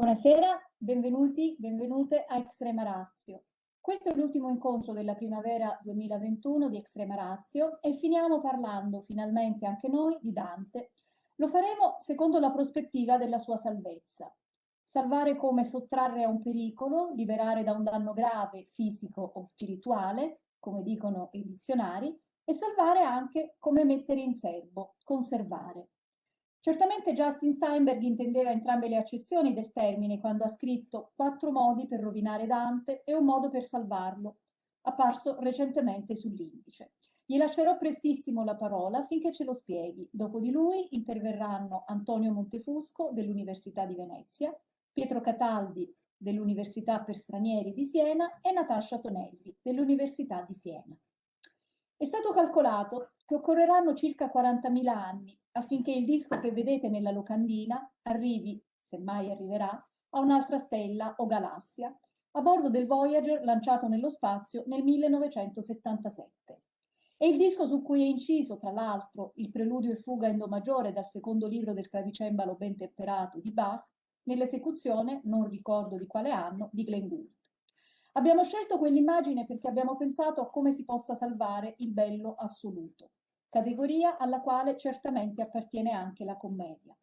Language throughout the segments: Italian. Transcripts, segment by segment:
Buonasera, benvenuti, benvenute a Extrema Razio. Questo è l'ultimo incontro della primavera 2021 di Extrema Razio e finiamo parlando finalmente anche noi di Dante. Lo faremo secondo la prospettiva della sua salvezza. Salvare come sottrarre a un pericolo, liberare da un danno grave, fisico o spirituale, come dicono i dizionari, e salvare anche come mettere in serbo, conservare. Certamente Justin Steinberg intendeva entrambe le accezioni del termine quando ha scritto Quattro modi per rovinare Dante e un modo per salvarlo, apparso recentemente sull'indice. Gli lascerò prestissimo la parola finché ce lo spieghi. Dopo di lui interverranno Antonio Montefusco dell'Università di Venezia, Pietro Cataldi dell'Università per Stranieri di Siena e Natascia Tonelli dell'Università di Siena. È stato calcolato che occorreranno circa 40.000 anni affinché il disco che vedete nella locandina arrivi, se mai arriverà, a un'altra stella o galassia, a bordo del Voyager lanciato nello spazio nel 1977. È il disco su cui è inciso, tra l'altro, il preludio e fuga in Do maggiore dal secondo libro del clavicembalo ben temperato di Bach, nell'esecuzione, non ricordo di quale anno, di Glenn Gould. Abbiamo scelto quell'immagine perché abbiamo pensato a come si possa salvare il bello assoluto categoria alla quale certamente appartiene anche la commedia.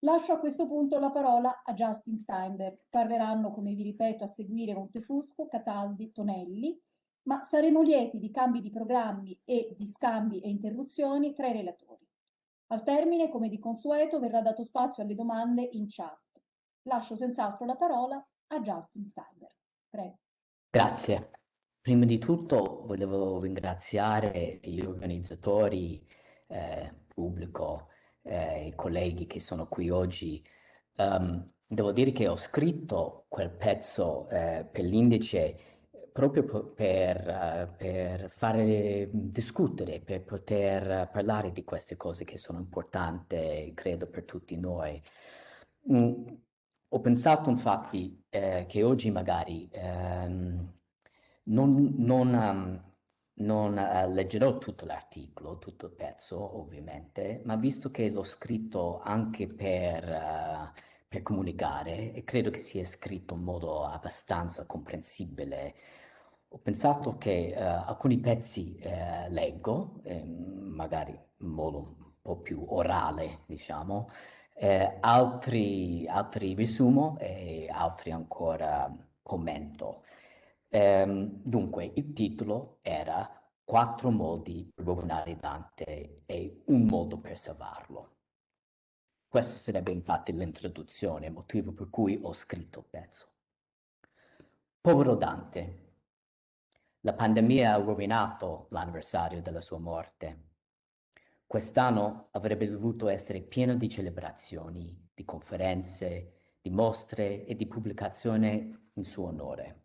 Lascio a questo punto la parola a Justin Steinberg. Parleranno, come vi ripeto, a seguire Montefusco, Cataldi, Tonelli, ma saremo lieti di cambi di programmi e di scambi e interruzioni tra i relatori. Al termine, come di consueto, verrà dato spazio alle domande in chat. Lascio senz'altro la parola a Justin Steinberg. Prego. Grazie. Prima di tutto volevo ringraziare gli organizzatori, eh, pubblico, eh, i colleghi che sono qui oggi. Um, devo dire che ho scritto quel pezzo eh, per l'indice proprio per, per, fare discutere, per poter parlare di queste cose che sono importanti, credo, per tutti noi. Mm, ho pensato infatti eh, che oggi magari um, non, non, um, non uh, leggerò tutto l'articolo, tutto il pezzo ovviamente, ma visto che l'ho scritto anche per, uh, per, comunicare e credo che sia scritto in modo abbastanza comprensibile, ho pensato che uh, alcuni pezzi leggo, eh, magari in modo un po' più orale, diciamo, eh, altri, altri risumo e altri ancora commento. Ehm, dunque, il titolo era Quattro modi per rovinare Dante e un modo per salvarlo. Questo sarebbe infatti l'introduzione, motivo per cui ho scritto il pezzo. Povero Dante. La pandemia ha rovinato l'anniversario della sua morte. Quest'anno avrebbe dovuto essere pieno di celebrazioni, di conferenze, di mostre e di pubblicazioni in suo onore.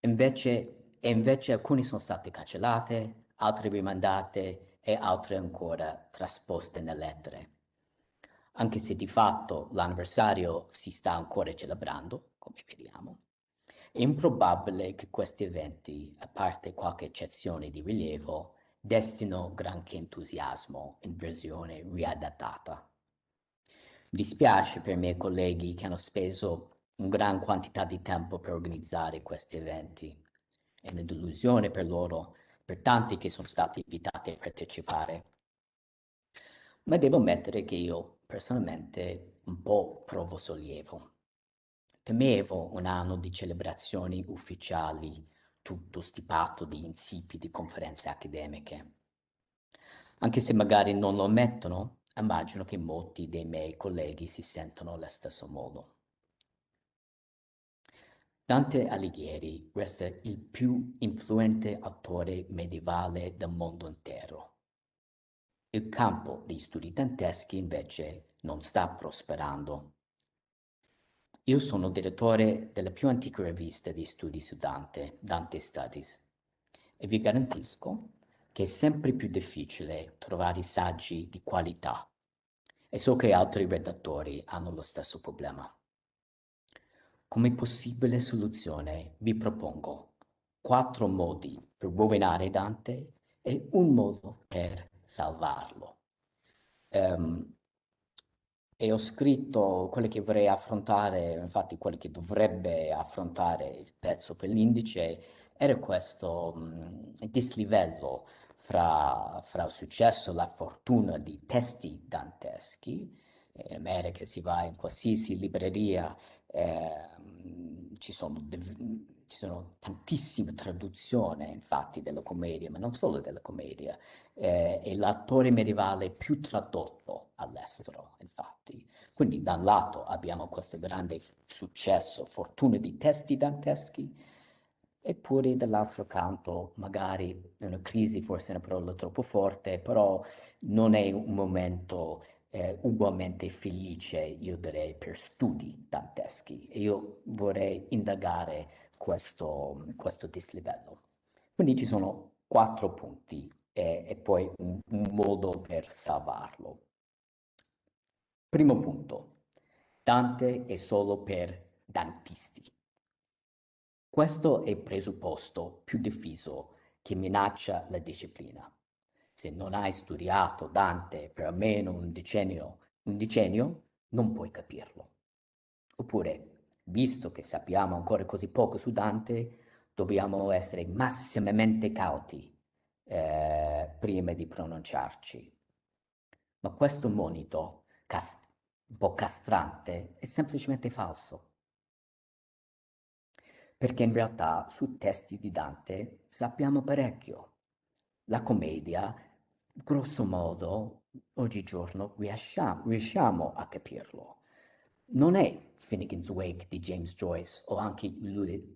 Invece, e invece alcune sono state cancellate, altre rimandate e altre ancora trasposte nelle lettere. Anche se di fatto l'anniversario si sta ancora celebrando, come vediamo, è improbabile che questi eventi, a parte qualche eccezione di rilievo, destino granché entusiasmo in versione riadattata. Mi dispiace per i miei colleghi che hanno speso una gran quantità di tempo per organizzare questi eventi. È una delusione per loro, per tanti che sono stati invitati a partecipare. Ma devo ammettere che io personalmente un po' provo sollievo. Temevo un anno di celebrazioni ufficiali, tutto stipato di insipidi conferenze accademiche. Anche se magari non lo ammettono, immagino che molti dei miei colleghi si sentono allo stesso modo. Dante Alighieri resta il più influente autore medievale del mondo intero. Il campo dei studi danteschi invece non sta prosperando. Io sono direttore della più antica rivista di studi su Dante, Dante Studies, e vi garantisco che è sempre più difficile trovare saggi di qualità e so che altri redattori hanno lo stesso problema. Come possibile soluzione vi propongo quattro modi per rovinare Dante e un modo per salvarlo. Um, e ho scritto quelli che vorrei affrontare, infatti quelli che dovrebbe affrontare il pezzo per l'indice, era questo mh, dislivello fra, fra il successo e la fortuna di testi danteschi. In America si va in qualsiasi libreria, eh, ci sono ci sono tantissime traduzioni, infatti, della commedia, ma non solo della commedia. Eh, è l'attore medievale più tradotto all'estero, infatti. Quindi da un lato abbiamo questo grande successo, fortuna di testi danteschi, eppure dall'altro canto magari una crisi, forse è una parola troppo forte, però non è un momento eh, ugualmente felice, io direi, per studi danteschi. Io vorrei indagare questo, questo dislivello. Quindi ci sono quattro punti e, e poi un, un modo per salvarlo. Primo punto, Dante è solo per dantisti. Questo è il presupposto più diffuso che minaccia la disciplina. Se non hai studiato Dante per almeno un decennio, un decennio non puoi capirlo. Oppure visto che sappiamo ancora così poco su Dante, dobbiamo essere massimamente cauti eh, prima di pronunciarci. Ma questo monito, un po' castrante, è semplicemente falso. Perché in realtà su testi di Dante sappiamo parecchio. La commedia, grosso modo, oggigiorno riusciamo, riusciamo a capirlo non è Finnegan's Wake di James Joyce o anche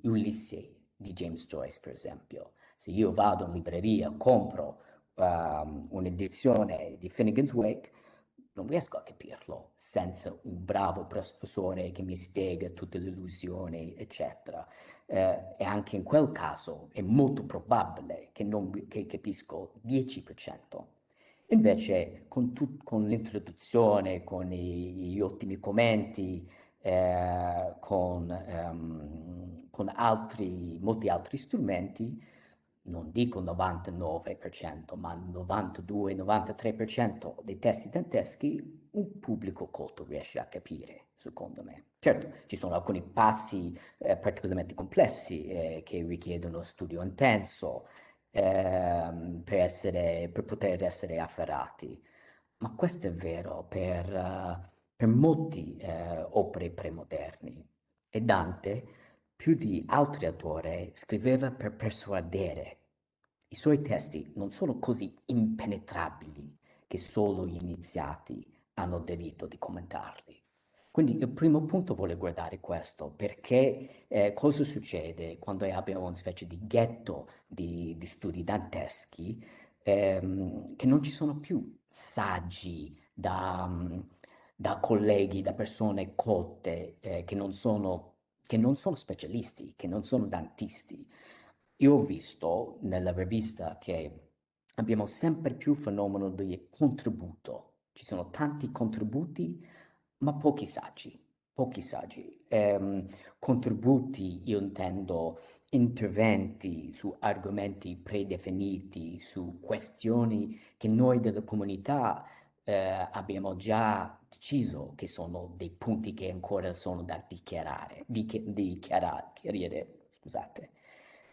Ulisse di James Joyce, per esempio. Se io vado in libreria, compro um, un'edizione di Finnegan's Wake, non riesco a capirlo senza un bravo professore che mi spiega tutte le illusioni, eccetera. Eh, e anche in quel caso è molto probabile che non che capisco 10%. Invece con, con l'introduzione, con i, gli ottimi commenti, eh, con, ehm, con altri, molti altri strumenti, non dico 99%, ma 92-93% dei testi danteschi un pubblico colto riesce a capire, secondo me. Certo, ci sono alcuni passi eh, particolarmente complessi eh, che richiedono studio intenso, ehm, per, essere, per poter essere afferrati. Ma questo è vero per, uh, per molte uh, opere premoderni. E Dante, più di altri autori, scriveva per persuadere. I suoi testi non sono così impenetrabili che solo gli iniziati hanno diritto di commentarli. Quindi il primo punto vuole guardare questo, perché eh, cosa succede quando abbiamo una specie di ghetto di, di studi danteschi, ehm, che non ci sono più saggi da, da colleghi, da persone colte, eh, che, non sono, che non sono specialisti, che non sono dantisti. Io ho visto nella rivista che abbiamo sempre più fenomeno di contributo. Ci sono tanti contributi ma pochi saggi, pochi saggi. Eh, contributi, io intendo interventi su argomenti predefiniti, su questioni che noi della comunità eh, abbiamo già deciso che sono dei punti che ancora sono da dichiarare, di, di chiarire, scusate.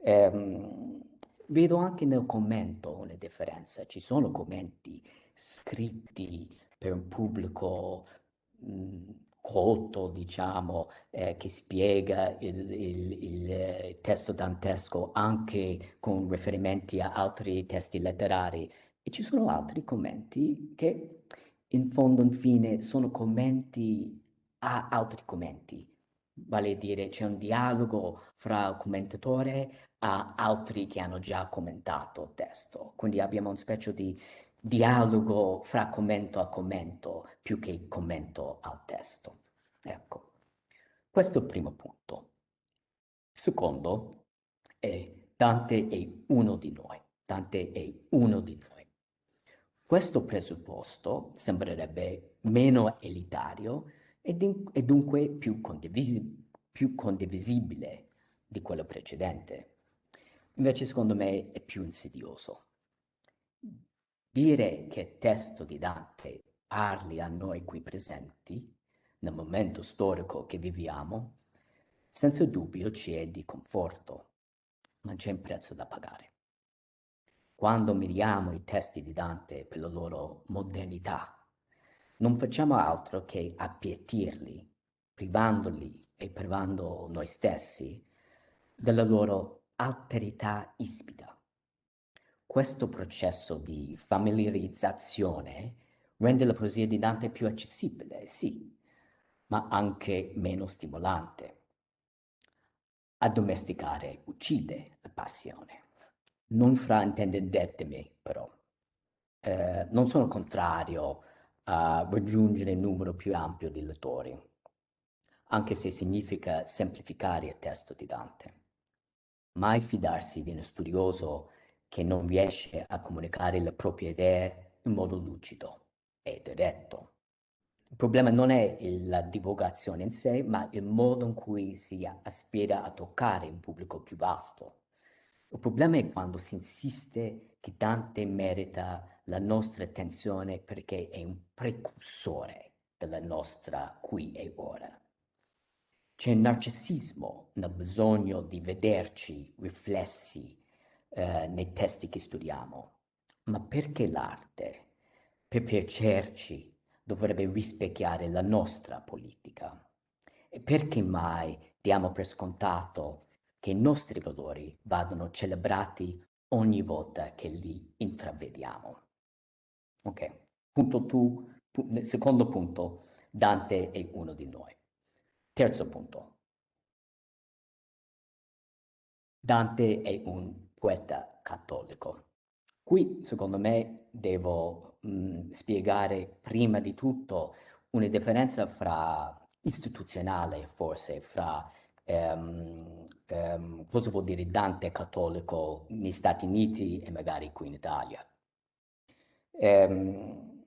Eh, vedo anche nel commento una differenza, ci sono commenti scritti per un pubblico colto, diciamo, eh, che spiega il, il, il, testo dantesco anche con riferimenti a altri testi letterari. E ci sono altri commenti che in fondo, infine, sono commenti a altri commenti. Vale a dire, c'è un dialogo fra il commentatore a altri che hanno già commentato il testo. Quindi abbiamo una specie di dialogo fra commento a commento più che commento al testo. Ecco, questo è il primo punto. Secondo, è Dante è uno di noi. Dante è uno di noi. Questo presupposto sembrerebbe meno elitario e, e dunque più, condivisi più condivisibile di quello precedente. Invece, secondo me, è più insidioso. Dire che testo di Dante parli a noi qui presenti, nel momento storico che viviamo, senza dubbio ci è di conforto, ma c'è un prezzo da pagare. Quando miriamo i testi di Dante per la loro modernità, non facciamo altro che appietirli, privandoli e privando noi stessi della loro alterità ispida. Questo processo di familiarizzazione rende la poesia di Dante più accessibile, sì, ma anche meno stimolante. Addomesticare uccide la passione. Non fraintendetemi, però. Eh, non sono contrario a raggiungere un numero più ampio di lettori, anche se significa semplificare il testo di Dante. Mai fidarsi di uno studioso che non riesce a comunicare le proprie idee in modo lucido e diretto. Il problema non è la divulgazione in sé, ma il modo in cui si aspira a toccare un pubblico più vasto. Il problema è quando si insiste che Dante merita la nostra attenzione perché è un precursore della nostra qui e ora. C'è un narcisismo nel bisogno di vederci riflessi eh, nei testi che studiamo. Ma perché l'arte? Per piacerci, dovrebbe rispecchiare la nostra politica. E perché mai diamo per scontato che i nostri valori vadano celebrati ogni volta che li intravediamo? Ok, punto tu, pu secondo punto, Dante è uno di noi. Terzo punto. Dante è un poeta cattolico. Qui, secondo me, devo mh, mhmm, spiegare prima di tutto una differenza fra istituzionale, forse, fra ehm, ehm, cosa vuol dire Dante cattolico negli Stati Uniti e magari qui in Italia. Ehm,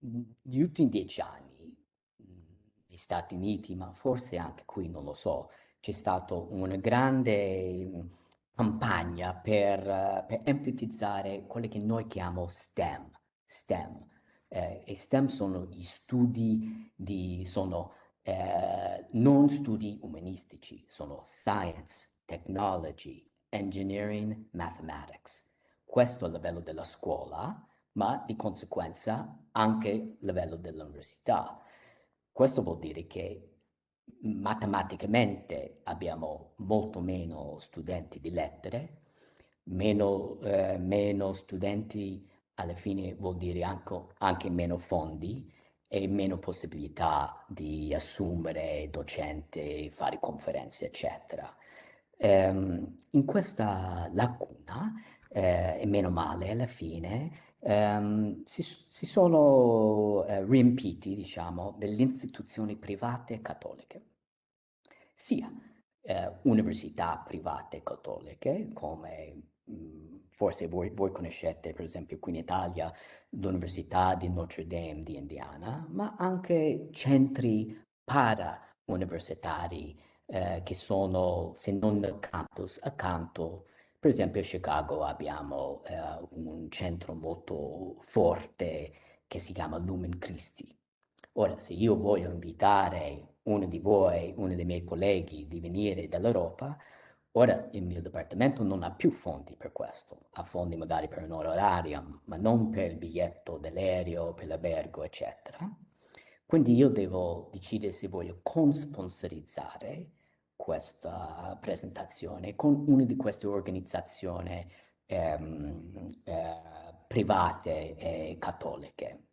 negli ultimi dieci anni, negli Stati Uniti, ma forse anche qui, non lo so, c'è stata una grande campagna per, per enfatizzare quello che noi chiamiamo STEM, STEM. Eh, e STEM sono gli studi di, sono eh, non studi umanistici, sono science, technology, engineering, mathematics. Questo a livello della scuola, ma di conseguenza anche a livello dell'università. Questo vuol dire che matematicamente abbiamo molto meno studenti di lettere, meno, eh, meno studenti alla fine vuol dire anche, anche meno fondi e meno possibilità di assumere docente, fare conferenze, eccetera. Um, in questa lacuna, eh, e meno male alla fine, um, si, si, sono eh, riempiti, diciamo, delle istituzioni private cattoliche, sia eh, università private cattoliche come mh, mm, forse voi, voi, conoscete per esempio qui in Italia l'Università di Notre Dame di Indiana, ma anche centri para-universitari eh, che sono, se non campus, accanto. Per esempio a Chicago abbiamo eh, un centro molto forte che si chiama Lumen Christi. Ora, se io voglio invitare uno di voi, uno dei miei colleghi di venire dall'Europa, Ora il mio dipartimento non ha più fondi per questo, ha fondi magari per un onorarium, ma non per il biglietto dell'aereo, per l'albergo, eccetera. Quindi io devo decidere se voglio consponsorizzare questa presentazione con una di queste organizzazioni ehm, eh, private e cattoliche.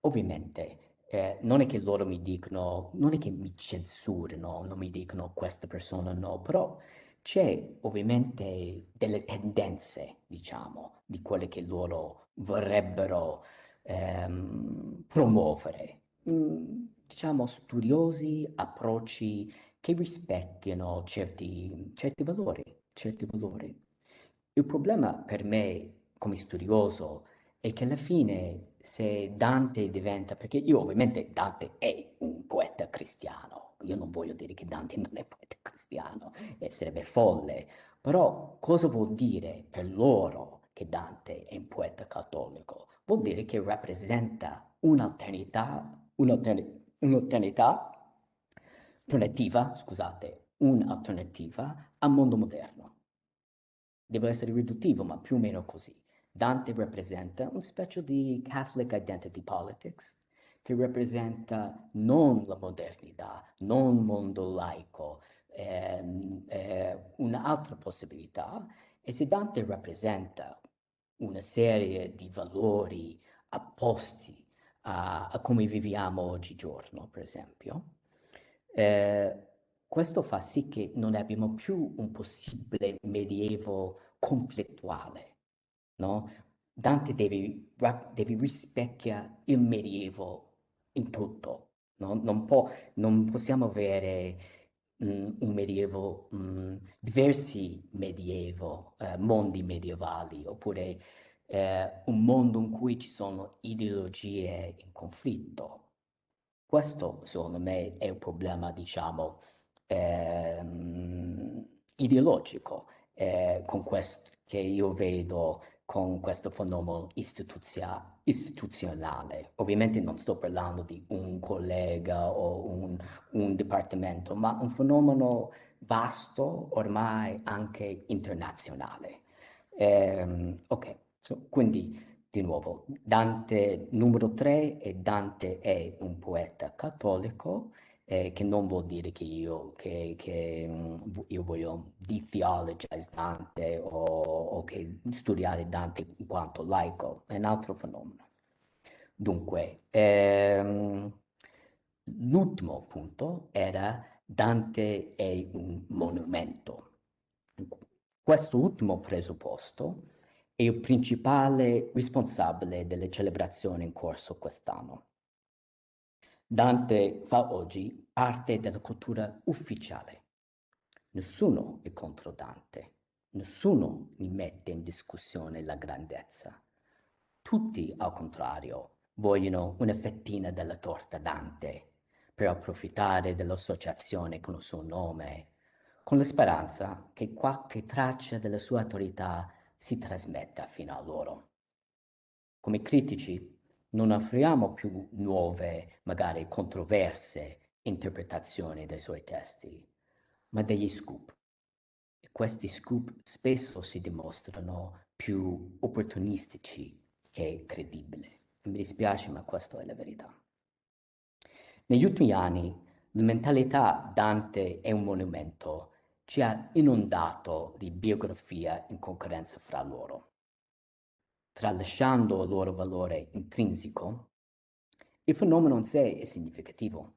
Ovviamente eh, non è che loro mi dicono, non è che mi censurano, non mi dicono questa persona no, però c'è ovviamente delle tendenze, diciamo, di quelle che loro vorrebbero ehm, promuovere. Mm, diciamo, studiosi, approcci che rispecchiano certi, certi valori, certi valori. Il problema per me, come studioso, è che alla fine se Dante diventa, perché io ovviamente Dante è un poeta cristiano, io non voglio dire che Dante non è poeta cristiano, eh, sarebbe folle, però cosa vuol dire per loro che Dante è un poeta cattolico, vuol dire che rappresenta un'alternità, un'alternità, alternativa, scusate, un'alternativa al mondo moderno. Deve essere riduttivo, ma più o meno così. Dante rappresenta una specie di Catholic identity politics, che rappresenta non la modernità, non il mondo laico, eh, eh, un'altra possibilità. E se Dante rappresenta una serie di valori apposti a, a come viviamo oggigiorno, per esempio, eh, questo fa sì che non abbiamo più un possibile medievo conflittuale, no? Dante deve, deve rispecchiare il medievo in tutto, no? non, può, non possiamo avere mh, un medievo, mh, diversi medievo, eh, mondi medievali, oppure eh, un mondo in cui ci sono ideologie in conflitto. Questo, secondo me, è un problema, diciamo, ehm, ideologico eh, che io vedo con questo fenomeno istituzionale. Ovviamente non sto parlando di un collega o un, un dipartimento, ma un fenomeno vasto, ormai anche internazionale. Eh, ok, so, quindi di nuovo, Dante numero 3 e Dante è un poeta cattolico eh, che non vuol dire che io, che, che, mm, io voglio detheologize Dante o, o, che studiare Dante in quanto laico, è un altro fenomeno. Dunque, ehm, l'ultimo punto era Dante è un monumento. Questo ultimo presupposto è il principale responsabile delle celebrazioni in corso quest'anno. Dante fa oggi parte della cultura ufficiale. Nessuno è contro Dante, nessuno ne mette in discussione la grandezza. Tutti, al contrario, vogliono una fettina della torta Dante per approfittare dell'associazione con il suo nome, con la speranza che qualche traccia della sua autorità si trasmetta fino a loro. Come critici non offriamo più nuove, magari controverse interpretazioni dei suoi testi, ma degli scoop. E questi scoop spesso si dimostrano più opportunistici che credibili. Mi dispiace, ma questa è la verità. Negli ultimi anni la mentalità Dante è un monumento ci ha inondato di biografia in concorrenza fra loro tralasciando il loro valore intrinseco, il fenomeno in sé è significativo.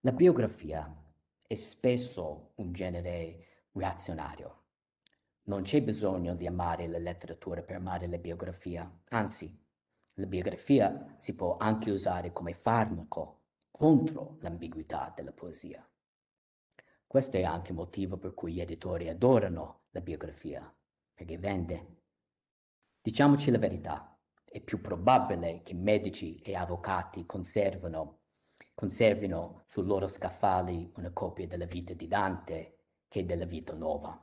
La biografia è spesso un genere reazionario. Non c'è bisogno di amare la letteratura per amare la biografia, anzi, la biografia si può anche usare come farmaco contro l'ambiguità della poesia. Questo è anche il motivo per cui gli editori adorano la biografia, perché vende. Diciamoci la verità, è più probabile che medici e avvocati conservino, sul loro scaffali una copia della vita di Dante che della vita nuova.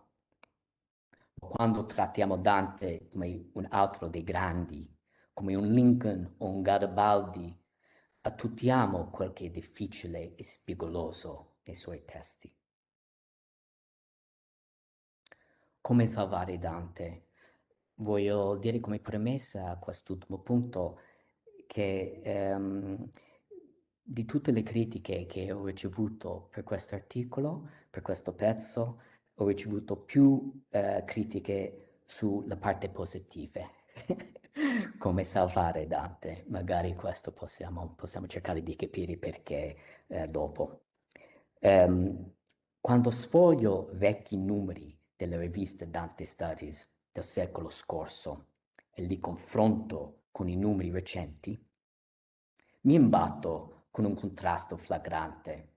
Quando trattiamo Dante come un altro dei grandi, come un Lincoln o un Garibaldi, attuttiamo quel che è difficile e spigoloso nei suoi testi. Come salvare Dante? voglio dire come premessa a quest'ultimo punto che ehm, di tutte le critiche che ho ricevuto per questo articolo, per questo pezzo, ho ricevuto più eh, critiche sulla parte positive, come salvare Dante. Magari questo possiamo, possiamo cercare di capire perché eh, dopo. Um, quando sfoglio vecchi numeri della rivista Dante Studies, del secolo scorso e li confronto con i numeri recenti, mi imbatto con un contrasto flagrante.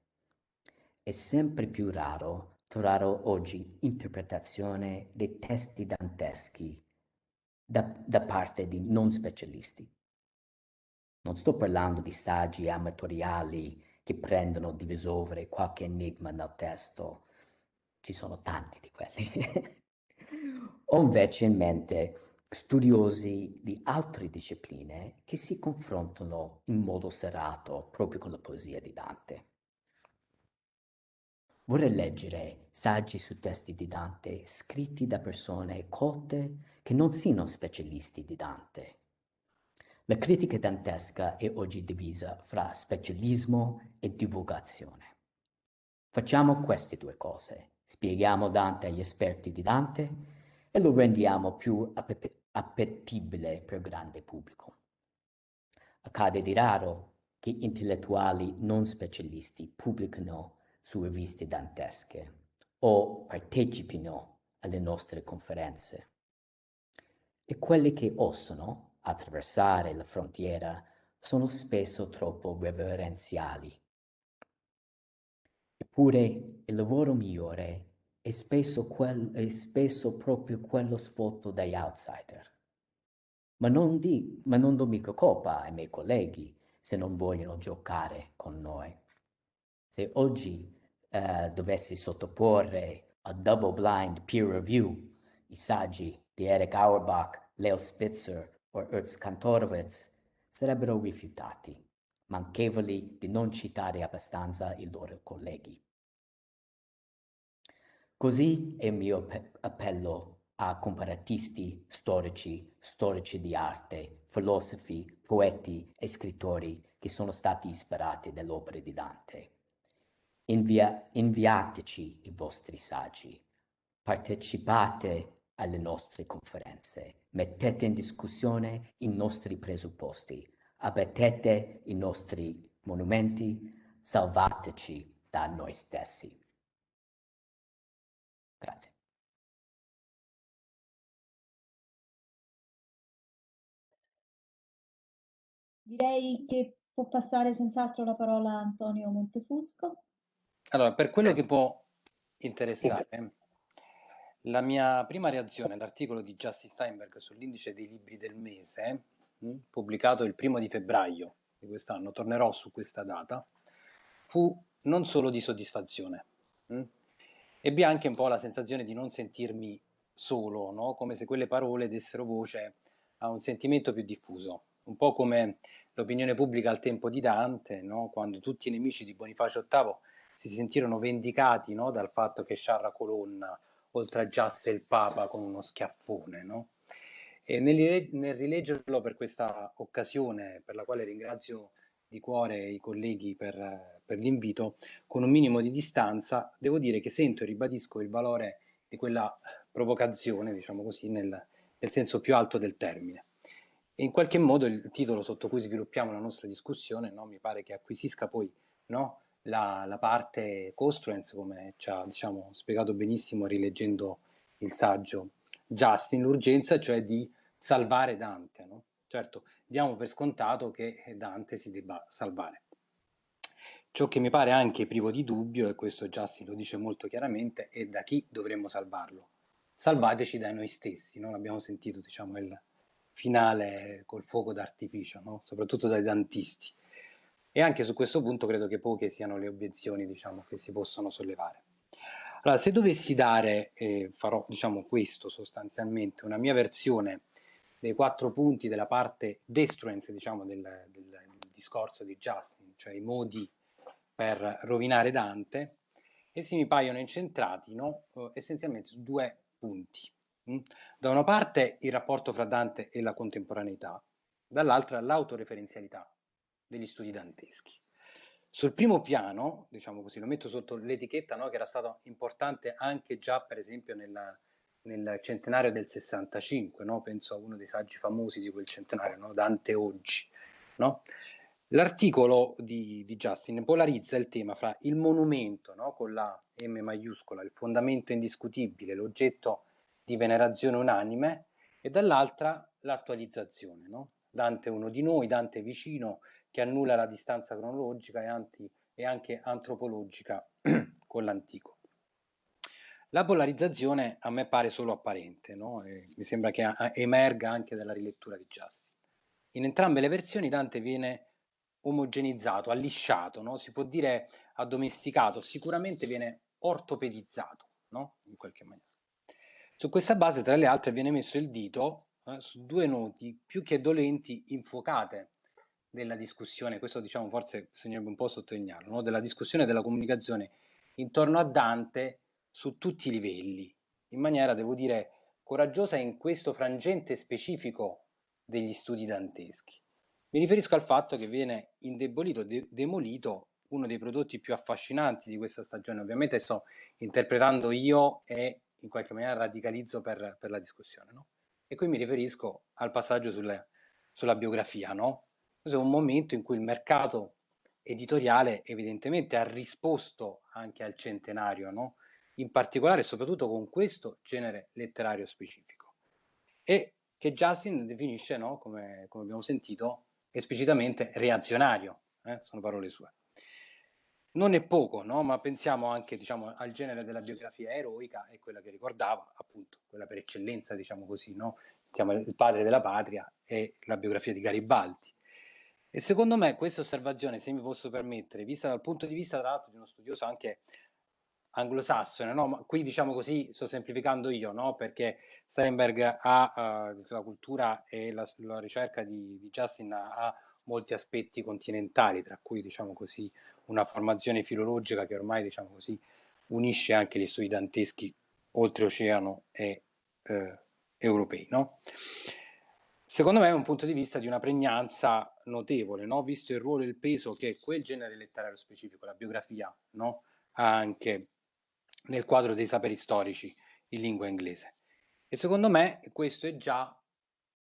È sempre più raro trovare oggi interpretazione dei testi danteschi da, da parte di non specialisti. Non sto parlando di saggi amatoriali che prendono di risolvere qualche enigma nel testo. Ci sono tanti di quelli. Ho invece in mente studiosi di altre discipline che si confrontano in modo serrato proprio con la poesia di Dante. Vorrei leggere saggi su testi di Dante scritti da persone colte che non siano specialisti di Dante. La critica dantesca è oggi divisa fra specialismo e divulgazione. Facciamo queste due cose. Spieghiamo Dante agli esperti di Dante e lo rendiamo più appetibile per il grande pubblico. Accade di raro che intellettuali non specialisti pubblicano su riviste dantesche o partecipino alle nostre conferenze. E quelli che osano attraversare la frontiera sono spesso troppo reverenziali. Eppure il lavoro migliore è spesso, quel, è spesso proprio quello svolto dagli outsider. Ma non, di, ma non do mica colpa ai miei colleghi se non vogliono giocare con noi. Se oggi eh, dovessi sottoporre a double blind peer review i saggi di Eric Auerbach, Leo Spitzer o Ernst Kantorowicz, sarebbero rifiutati, manchevoli di non citare abbastanza i loro colleghi. Così è il mio appello a comparatisti storici, storici di arte, filosofi, poeti e scrittori che sono stati ispirati dalle opere di Dante. Invia, inviateci i vostri saggi, partecipate alle nostre conferenze, mettete in discussione i nostri presupposti, abbattete i nostri monumenti, salvateci da noi stessi. Grazie. Direi che può passare senz'altro la parola a Antonio Montefusco. Allora, per quello che può interessare, la mia prima reazione all'articolo di Justin Steinberg sull'indice dei libri del mese, pubblicato il primo di febbraio di quest'anno, tornerò su questa data, fu non solo di soddisfazione. Mh? Ebbi anche un po' la sensazione di non sentirmi solo, no? come se quelle parole dessero voce a un sentimento più diffuso, un po' come l'opinione pubblica al tempo di Dante, no? quando tutti i nemici di Bonifacio VIII si sentirono vendicati no, dal fatto che Sciarra Colonna oltraggiasse il Papa con uno schiaffone. No? E nel, nel rileggerlo per questa occasione, per la quale ringrazio di cuore i colleghi per, per l'invito, con un minimo di distanza, devo dire che sento e ribadisco il valore di quella provocazione, diciamo così, nel, nel senso più alto del termine. E in qualche modo il titolo sotto cui sviluppiamo la nostra discussione no, mi pare che acquisisca poi no, la, la parte Costruence, come ci ha diciamo, spiegato benissimo rileggendo il saggio Justin, l'urgenza cioè di salvare Dante. No? Certo, diamo per scontato che Dante si debba salvare. Ciò che mi pare anche privo di dubbio, e questo Justin lo dice molto chiaramente, è da chi dovremmo salvarlo. Salvateci da noi stessi, no? l'abbiamo sentito diciamo, il finale col fuoco d'artificio, no? soprattutto dai dantisti. E anche su questo punto credo che poche siano le obiezioni diciamo, che si possono sollevare. Allora, se dovessi dare, eh, farò diciamo, questo sostanzialmente, una mia versione dei quattro punti della parte destruence diciamo, del, del, discorso di Justin, cioè i modi per rovinare Dante, essi mi paiono incentrati no? Eh, essenzialmente su due punti. Mm? Da una parte il rapporto fra Dante e la contemporaneità, dall'altra l'autoreferenzialità degli studi danteschi. Sul primo piano, diciamo così, lo metto sotto l'etichetta no, che era stato importante anche già per esempio nella, nel centenario del 65, no? penso a uno dei saggi famosi di quel centenario, no? Dante oggi. L'articolo di, di, Justin polarizza il tema fra il monumento con la M maiuscola, il fondamento indiscutibile, l'oggetto di venerazione unanime, e dall'altra l'attualizzazione. Dante è uno di noi, Dante è vicino, che annulla la distanza cronologica e, anti, e anche antropologica con l'antico. La polarizzazione a me pare solo apparente, no? mi sembra che emerga anche dalla rilettura di Justin. In entrambe le versioni Dante viene omogenizzato, allisciato, no? si può dire addomesticato, sicuramente viene ortopedizzato, no? in qualche maniera. Su questa base, tra le altre, viene messo il dito eh, su due noti più che dolenti infuocate della discussione, questo diciamo forse bisognerebbe un po' sottolinearlo, no? della discussione della comunicazione intorno a Dante su tutti i livelli, in maniera, devo dire, coraggiosa in questo frangente specifico degli studi danteschi. Mi riferisco al fatto che viene indebolito, de demolito uno dei prodotti più affascinanti di questa stagione. Ovviamente sto interpretando io e in qualche maniera radicalizzo per, per la discussione. No? E qui mi riferisco al passaggio sulle, sulla biografia. No? Questo è un momento in cui il mercato editoriale evidentemente ha risposto anche al centenario, no? in particolare e soprattutto con questo genere letterario specifico. E che Justin definisce, no? come, come abbiamo sentito, esplicitamente reazionario, eh? sono parole sue. Non è poco, no? ma pensiamo anche diciamo, al genere della biografia eroica e quella che ricordava, appunto, quella per eccellenza, diciamo così, no? Siamo il padre della patria e la biografia di Garibaldi. E secondo me questa osservazione, se mi posso permettere, vista dal punto di vista tra l'altro di uno studioso anche anglosassone, no? ma qui diciamo così sto semplificando io, no? perché Steinberg ha uh, la cultura e la, la ricerca di, di Justin ha, ha molti aspetti continentali, tra cui diciamo così una formazione filologica che ormai diciamo così unisce anche gli studi danteschi oltreoceano e eh, europei. No? Secondo me è un punto di vista di una pregnanza notevole, no? visto il ruolo e il peso che quel genere letterario specifico, la biografia, no? ha anche nel quadro dei saperi storici in lingua inglese. E secondo me questo è già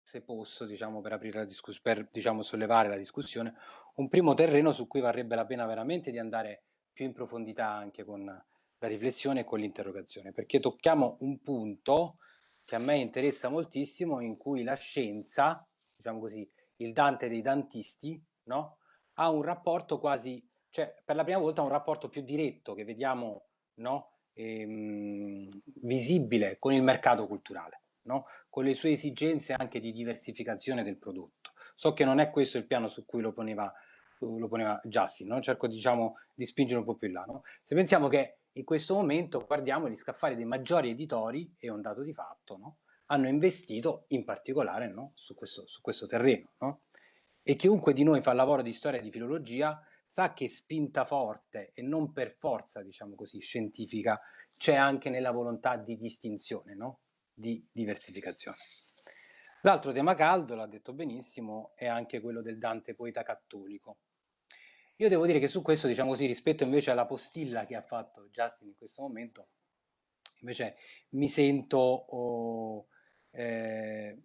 se posso, diciamo, per aprire la discussione, per diciamo, sollevare la discussione, un primo terreno su cui varrebbe la pena veramente di andare più in profondità anche con la riflessione e con l'interrogazione, perché tocchiamo un punto che a me interessa moltissimo, in cui la scienza, diciamo così, il Dante dei dantisti, no? ha un rapporto quasi, cioè per la prima volta un rapporto più diretto che vediamo no? ehm, visibile con il mercato culturale no? con le sue esigenze anche di diversificazione del prodotto. So che non è questo il piano su cui lo poneva, lo poneva Justin, no? cerco diciamo, di spingere un po' più in là. No? Se pensiamo che in questo momento guardiamo gli scaffali dei maggiori editori, è un dato di fatto, no? hanno investito in particolare no? su, questo, su, questo, terreno. No? E chiunque di noi fa lavoro di storia e di filologia sa che spinta forte e non per forza, diciamo così, scientifica, c'è anche nella volontà di distinzione, no? di diversificazione. L'altro tema caldo, l'ha detto benissimo, è anche quello del Dante poeta cattolico. Io devo dire che su questo, diciamo così, rispetto invece alla postilla che ha fatto Justin in questo momento, invece mi sento oh, eh,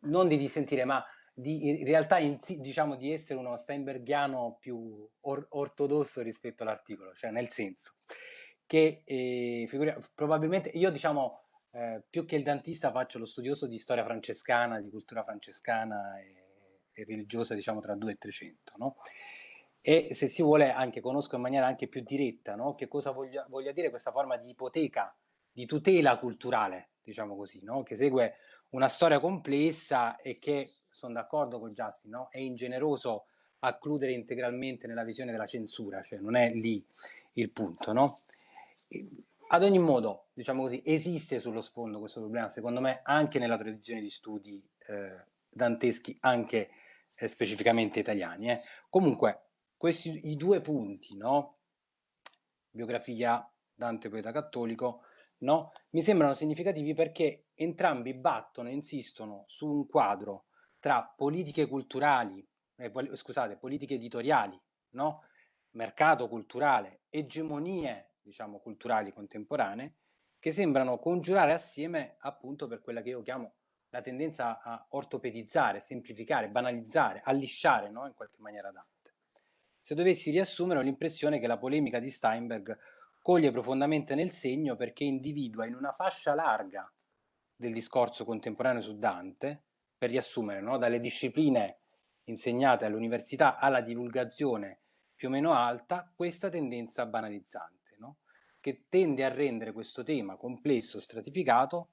non di dissentire, ma di, in realtà in, diciamo di essere uno Steinbergiano più or ortodosso rispetto all'articolo, cioè nel senso che eh, probabilmente io diciamo eh, più che il dantista faccio lo studioso di storia francescana, di cultura francescana e, e religiosa, diciamo tra 2 e 300, no? E se si vuole anche conosco in maniera anche più diretta, no? Che cosa voglia, voglia, dire questa forma di ipoteca, di tutela culturale, diciamo così, no? Che segue una storia complessa e che, sono d'accordo con Justin, no? È ingeneroso accludere integralmente nella visione della censura, cioè non è lì il punto, no? Ad ogni modo, diciamo così, esiste sullo sfondo questo problema, secondo me, anche nella tradizione di studi eh, danteschi, anche eh, specificamente italiani. Eh. Comunque, questi i due punti, no? biografia Dante poeta cattolico, no? mi sembrano significativi perché entrambi battono, insistono su un quadro tra politiche culturali, eh, scusate, politiche editoriali, no? mercato culturale, egemonie diciamo, culturali contemporanee che sembrano congiurare assieme appunto per quella che io chiamo la tendenza a ortopedizzare, semplificare, banalizzare, allisciare no? in qualche maniera Dante. Se dovessi riassumere ho l'impressione che la polemica di Steinberg coglie profondamente nel segno perché individua in una fascia larga del discorso contemporaneo su Dante, per riassumere, no? dalle discipline insegnate all'università alla divulgazione più o meno alta, questa tendenza banalizzante che tende a rendere questo tema complesso, stratificato,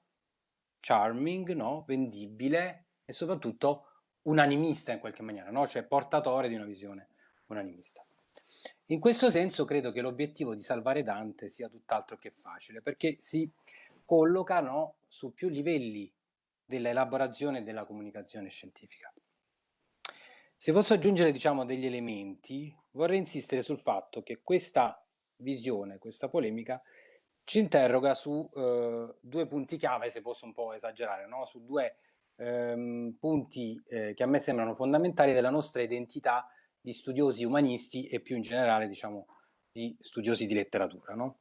charming, no? vendibile e soprattutto unanimista in qualche maniera, no? cioè portatore di una visione unanimista. In questo senso credo che l'obiettivo di salvare Dante sia tutt'altro che facile, perché si colloca no, su più livelli dell'elaborazione della comunicazione scientifica. Se posso aggiungere diciamo, degli elementi, vorrei insistere sul fatto che questa visione, questa polemica, ci interroga su eh, due punti chiave, se posso un po' esagerare, no? su due ehm, punti eh, che a me sembrano fondamentali della nostra identità di studiosi umanisti e più in generale, diciamo, di studiosi di letteratura. No?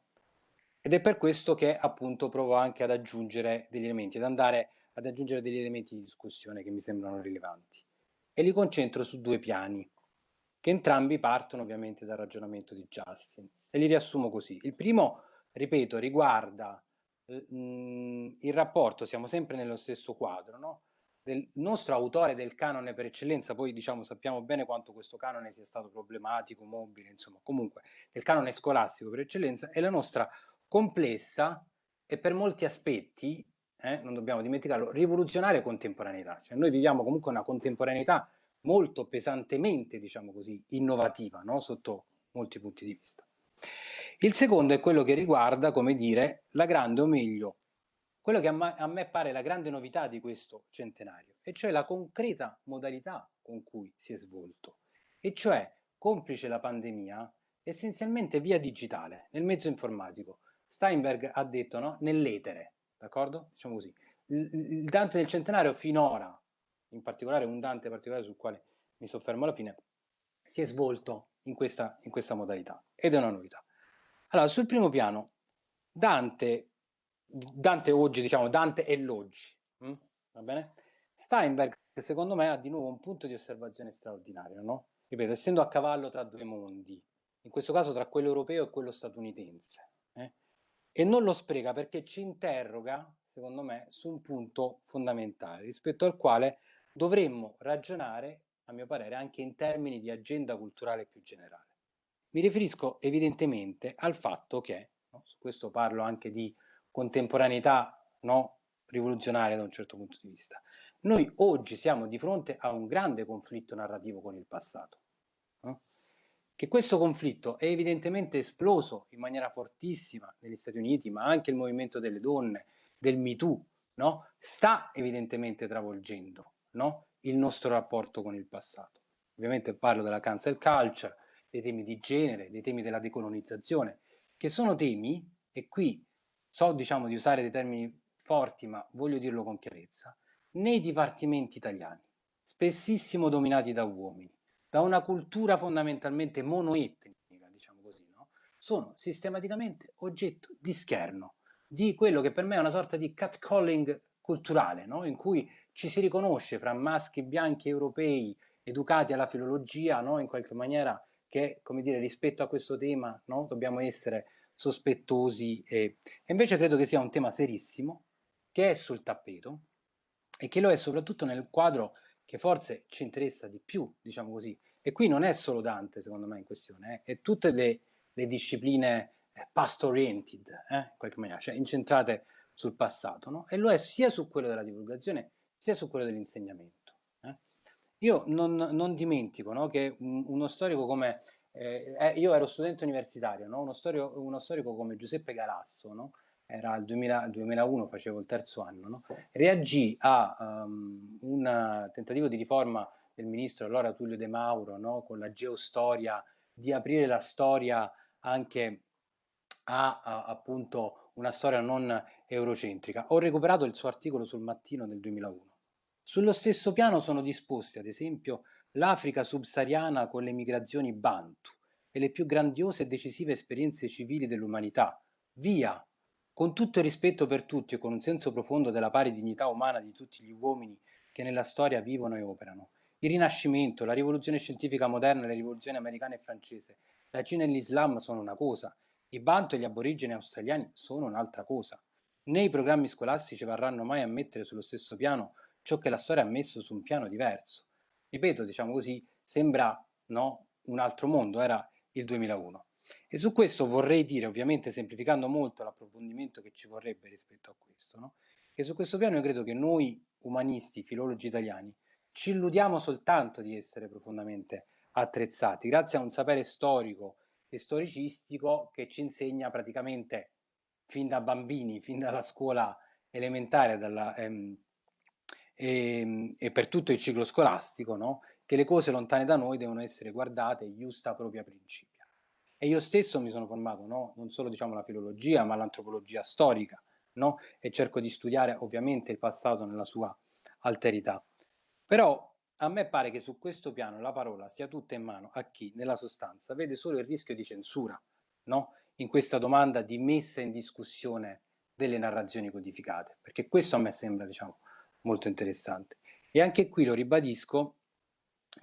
Ed è per questo che appunto provo anche ad aggiungere degli elementi, ad andare ad aggiungere degli elementi di discussione che mi sembrano rilevanti e li concentro su due piani, che entrambi partono ovviamente dal ragionamento di Justin e li riassumo così. Il primo, ripeto, riguarda mh, mm, il rapporto, siamo sempre nello stesso quadro, no? Del nostro autore del canone per eccellenza, poi diciamo sappiamo bene quanto questo canone sia stato problematico, mobile, insomma, comunque del canone scolastico per eccellenza è la nostra complessa e per molti aspetti eh, non dobbiamo dimenticarlo, rivoluzionaria contemporaneità. Cioè noi viviamo comunque una contemporaneità molto pesantemente, diciamo così, innovativa, no? sotto molti punti di vista. Il secondo è quello che riguarda, come dire, la grande, o meglio, quello che a me, a me pare la grande novità di questo centenario, e cioè la concreta modalità con cui si è svolto, e cioè, complice la pandemia, essenzialmente via digitale, nel mezzo informatico. Steinberg ha detto, no? nell'etere, d'accordo? Diciamo così. Il, Dante del centenario finora, in particolare un Dante particolare sul quale mi soffermo alla fine, si è svolto in questa, in questa modalità ed è una novità. Allora, sul primo piano, Dante, Dante oggi, diciamo Dante e l'oggi, hm? va bene? Steinberg, secondo me, ha di nuovo un punto di osservazione straordinario, no? Ripeto, essendo a cavallo tra due mondi, in questo caso tra quello europeo e quello statunitense, eh? e non lo spreca perché ci interroga, secondo me, su un punto fondamentale rispetto al quale dovremmo ragionare, a mio parere, anche in termini di agenda culturale più generale. Mi riferisco evidentemente al fatto che, no, su questo parlo anche di contemporaneità no, rivoluzionaria da un certo punto di vista, noi oggi siamo di fronte a un grande conflitto narrativo con il passato. No? che questo conflitto è evidentemente esploso in maniera fortissima negli Stati Uniti, ma anche il movimento delle donne, del MeToo, no? sta evidentemente travolgendo no? il nostro rapporto con il passato. Ovviamente parlo della cancel culture, dei temi di genere, dei temi della decolonizzazione, che sono temi, e qui so diciamo di usare dei termini forti, ma voglio dirlo con chiarezza, nei dipartimenti italiani, spessissimo dominati da uomini, da una cultura fondamentalmente monoetnica, diciamo così, no? sono sistematicamente oggetto di scherno, di quello che per me è una sorta di catcalling culturale, no? in cui ci si riconosce fra maschi bianchi europei educati alla filologia, no? in qualche maniera che, come dire, rispetto a questo tema no? dobbiamo essere sospettosi e... e invece credo che sia un tema serissimo che è sul tappeto e che lo è soprattutto nel quadro che forse ci interessa di più, diciamo così. E qui non è solo Dante, secondo me, in questione, eh, è tutte le, le discipline eh, past-oriented, eh, in qualche maniera, cioè incentrate sul passato, no? E lo è sia su quello della divulgazione, sia su quello dell'insegnamento. Eh. Io non, non dimentico no, che un, uno storico come... Eh, eh, io ero studente universitario, no? uno, storico, uno, storico come Giuseppe Galasso, no? era il 2000, 2001, facevo il terzo anno, no? reagì a um, un tentativo di riforma del ministro allora Tullio De Mauro, con la geostoria, di aprire la storia anche a, a, appunto una storia non eurocentrica. Ho recuperato il suo articolo sul mattino del 2001. Sullo stesso piano sono disposti, ad esempio, l'Africa subsahariana con le migrazioni Bantu e le più grandiose e decisive esperienze civili dell'umanità. Via con tutto il rispetto per tutti e con un senso profondo della pari dignità umana di tutti gli uomini che nella storia vivono e operano. Il Rinascimento, la rivoluzione scientifica moderna, le rivoluzioni americana e francese, la Cina e l'Islam sono una cosa, i Bantu e gli aborigeni australiani sono un'altra cosa. Né i programmi scolastici varranno mai a mettere sullo stesso piano ciò che la storia ha messo su un piano diverso. Ripeto, diciamo così, sembra no, un altro mondo, era il 2001. E su questo vorrei dire, ovviamente semplificando molto l'approfondimento che ci vorrebbe rispetto a questo, no? che su questo piano io credo che noi umanisti, filologi italiani, ci illudiamo soltanto di essere profondamente attrezzati, grazie a un sapere storico e storicistico che ci insegna praticamente fin da bambini, fin dalla scuola elementare dalla, ehm, e, ehm, e, per tutto il ciclo scolastico, no? che le cose lontane da noi devono essere guardate giusta propria principia. E io stesso mi sono formato no? non solo diciamo, la filologia, ma l'antropologia storica, no? e cerco di studiare ovviamente il passato nella sua alterità. Però a me pare che su questo piano la parola sia tutta in mano a chi, nella sostanza, vede solo il rischio di censura, no? in questa domanda di messa in discussione delle narrazioni codificate, perché questo a me sembra diciamo, molto interessante. E anche qui lo ribadisco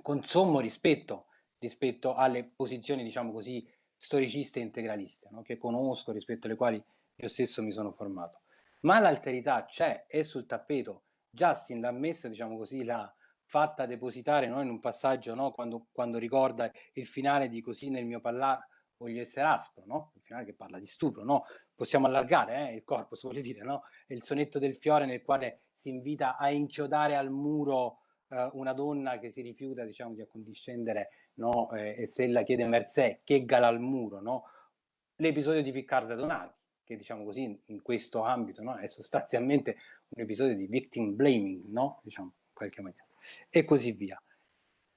con sommo rispetto rispetto alle posizioni, diciamo così, storiciste e integraliste, no? che conosco, rispetto alle quali io stesso mi sono formato. Ma l'alterità c'è, è sul tappeto. Justin l'ha messa, diciamo così, l'ha fatta depositare no? in un passaggio no? quando, quando, ricorda il finale di Così nel mio parlare voglio essere aspro, no? il finale che parla di stupro, no? possiamo allargare eh, il corpo, si vuole dire, no? è il sonetto del fiore nel quale si invita a inchiodare al muro eh, una donna che si rifiuta diciamo, di accondiscendere no? eh, e se la chiede Mercè, che gala al muro, no? l'episodio di Piccardo Donati, che diciamo così in questo ambito no? è sostanzialmente un episodio di victim blaming, no? diciamo in qualche maniera, e così via.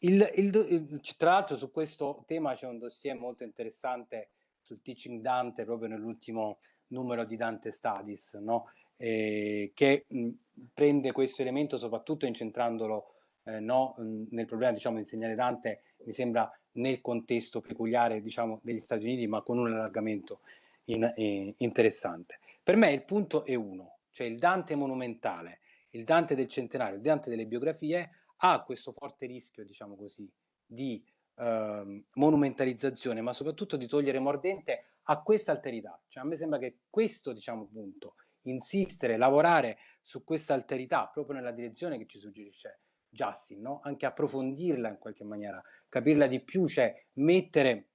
Il, il, tra l'altro su questo tema c'è un dossier molto interessante sul Teaching Dante proprio nell'ultimo numero di Dante Studies, no? eh, che mh, prende questo elemento soprattutto incentrandolo eh, no, nel problema diciamo, di insegnare Dante, mi sembra nel contesto peculiare diciamo, degli Stati Uniti, ma con un allargamento in, eh, interessante. Per me il punto è uno, cioè il Dante monumentale, il Dante del centenario, il Dante delle biografie ha questo forte rischio, diciamo così, di eh, monumentalizzazione, ma soprattutto di togliere mordente a questa alterità. Cioè, a me sembra che questo, diciamo, punto, insistere, lavorare su questa alterità, proprio nella direzione che ci suggerisce Justin, no? anche approfondirla in qualche maniera, capirla di più, cioè mettere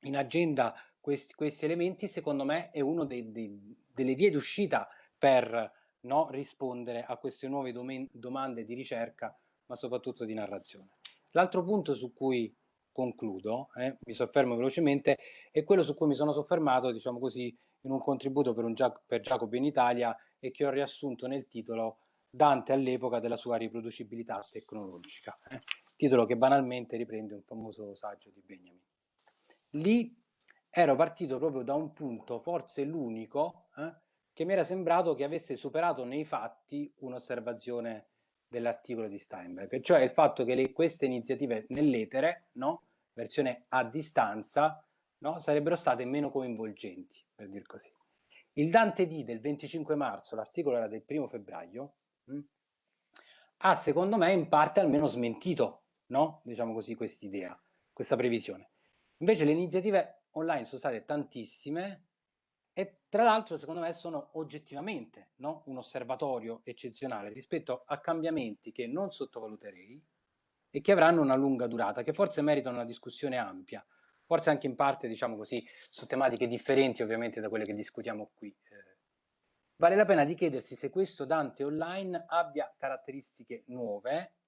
in agenda questi, questi elementi, secondo me è una delle vie d'uscita per no, rispondere a queste nuove domande di ricerca ma soprattutto di narrazione. L'altro punto su cui concludo, eh, mi soffermo velocemente, è quello su cui mi sono soffermato, diciamo così, in un contributo per, un per Giacobi in Italia e che ho riassunto nel titolo Dante all'epoca della sua riproducibilità tecnologica, eh, titolo che banalmente riprende un famoso saggio di Benjamin. Lì ero partito proprio da un punto, forse l'unico, eh, che mi era sembrato che avesse superato nei fatti un'osservazione dell'articolo di Steinberg, cioè il fatto che le, queste iniziative nell'etere, no, versione a distanza, no, sarebbero state meno coinvolgenti, per dir così. Il Dante D del 25 marzo, l'articolo era del primo febbraio, mh, hm, ha secondo me in parte almeno smentito, no? diciamo così, quest'idea, questa previsione. Invece le iniziative online sono state tantissime tra l'altro secondo me sono oggettivamente no? un osservatorio eccezionale rispetto a cambiamenti che non sottovaluterei e che avranno una lunga durata, che forse meritano una discussione ampia, forse anche in parte, diciamo così, su tematiche differenti ovviamente da quelle che discutiamo qui. Eh, vale la pena di chiedersi se questo Dante online abbia caratteristiche nuove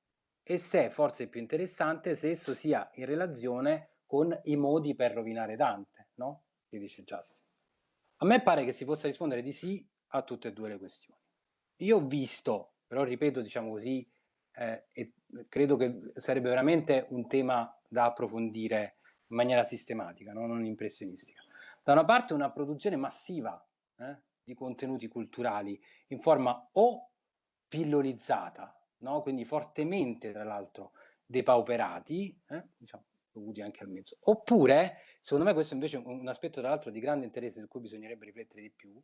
e se, forse più interessante, se esso sia in relazione con i modi per rovinare Dante, no? Che dice Justin. A me pare che si possa rispondere di sì a tutte e due le questioni. Io ho visto, però ripeto, diciamo così, eh, e credo che sarebbe veramente un tema da approfondire in maniera sistematica, no? non impressionistica. Da una parte una produzione massiva eh, di contenuti culturali in forma o pillolizzata, no? quindi fortemente tra l'altro depauperati, eh, diciamo, dovuti anche al mezzo, oppure Secondo me questo invece è un aspetto tra l'altro di grande interesse su cui bisognerebbe riflettere di più.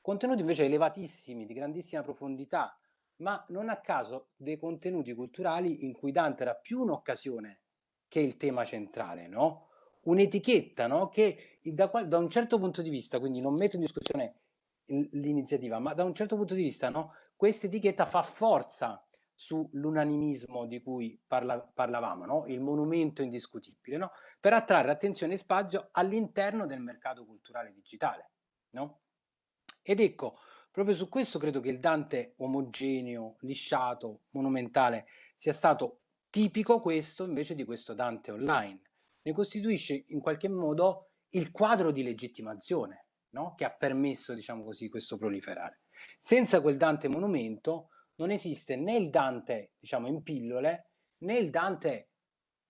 Contenuti invece elevatissimi, di grandissima profondità, ma non a caso dei contenuti culturali in cui Dante era più un'occasione che il tema centrale, no? Un'etichetta, no? Che da, da, un certo punto di vista, quindi non metto in discussione l'iniziativa, ma da un certo punto di vista, no? Questa etichetta fa forza sull'unanimismo di cui parla, parlavamo, no? il monumento indiscutibile, no? Per attrarre attenzione e spazio all'interno del mercato culturale digitale. No? Ed ecco, proprio su questo credo che il Dante omogeneo, lisciato, monumentale sia stato tipico questo invece di questo Dante online. Ne costituisce in qualche modo il quadro di legittimazione no? che ha permesso, diciamo così, questo proliferare. Senza quel Dante monumento non esiste né il Dante, diciamo, in pillole, né il Dante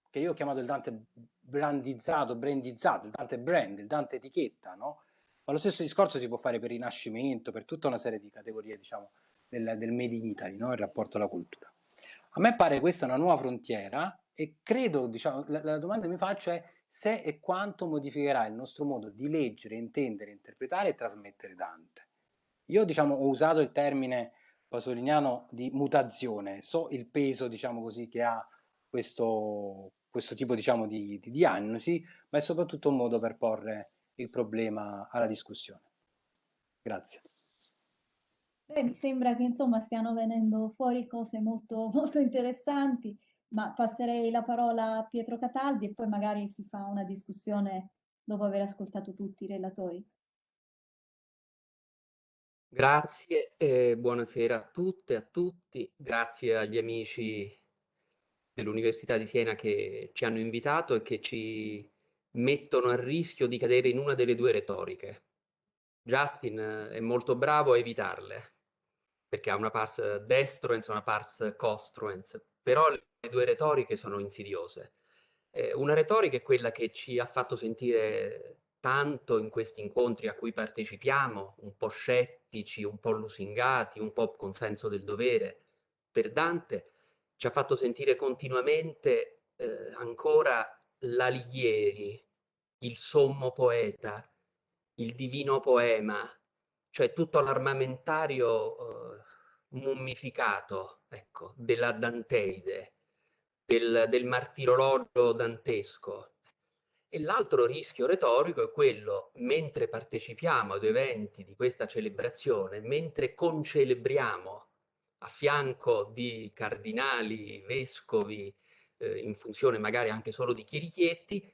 che io ho chiamato il Dante brandizzato, brandizzato, il Dante brand, il Dante etichetta, no? Ma lo stesso discorso si può fare per Rinascimento, per tutta una serie di categorie, diciamo, del, del Made in Italy, no? Il rapporto alla cultura. A me pare questa una nuova frontiera e credo, diciamo, la, la domanda che mi faccio è se e quanto modificherà il nostro modo di leggere, intendere, interpretare e trasmettere Dante. Io, diciamo, ho usato il termine pasoliniano di mutazione, so il peso, diciamo così, che ha questo, questo tipo diciamo, di, di diagnosi, ma è soprattutto un modo per porre il problema alla discussione. Grazie. Beh, mi sembra che insomma stiano venendo fuori cose molto, molto interessanti, ma passerei la parola a Pietro Cataldi e poi magari si fa una discussione dopo aver ascoltato tutti i relatori. Grazie e buonasera a tutte e a tutti. Grazie agli amici dell'Università di Siena che ci hanno invitato e che ci mettono a rischio di cadere in una delle due retoriche. Justin eh, è molto bravo a evitarle, perché ha una pars destruens e una pars costruens, però le due retoriche sono insidiose. Eh, una retorica è quella che ci ha fatto sentire tanto in questi incontri a cui partecipiamo, un po' scettici, un po' lusingati, un po' con senso del dovere per Dante, ci ha fatto sentire continuamente eh, ancora l'Alighieri, il sommo poeta, il divino poema, cioè tutto l'armamentario eh, mummificato ecco, della Danteide, del, del martirologio dantesco. E l'altro rischio retorico è quello, mentre partecipiamo ad eventi di questa celebrazione, mentre concelebriamo a fianco di cardinali, vescovi, eh, in funzione magari anche solo di chierichietti,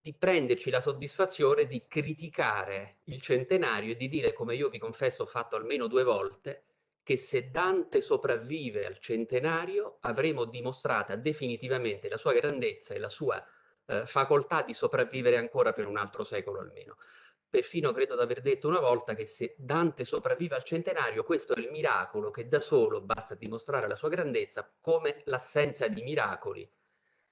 di prenderci la soddisfazione di criticare il centenario e di dire, come io vi confesso ho fatto almeno due volte, che se Dante sopravvive al centenario avremo dimostrata definitivamente la sua grandezza e la sua eh, facoltà di sopravvivere ancora per un altro secolo almeno. Perfino credo di aver detto una volta che se Dante sopravvive al centenario, questo è il miracolo che da solo basta dimostrare la sua grandezza, come l'assenza di miracoli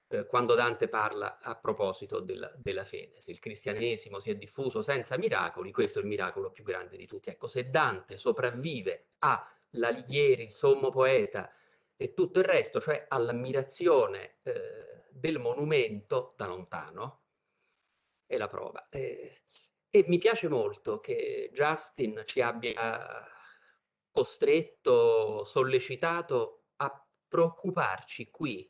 eh, quando Dante parla a proposito della, della, fede. Se il cristianesimo si è diffuso senza miracoli, questo è il miracolo più grande di tutti. Ecco, se Dante sopravvive all'Alighieri, il sommo poeta e tutto il resto, cioè all'ammirazione eh, del monumento da lontano, è la prova. Eh, e mi piace molto che Justin ci abbia costretto, sollecitato a preoccuparci qui,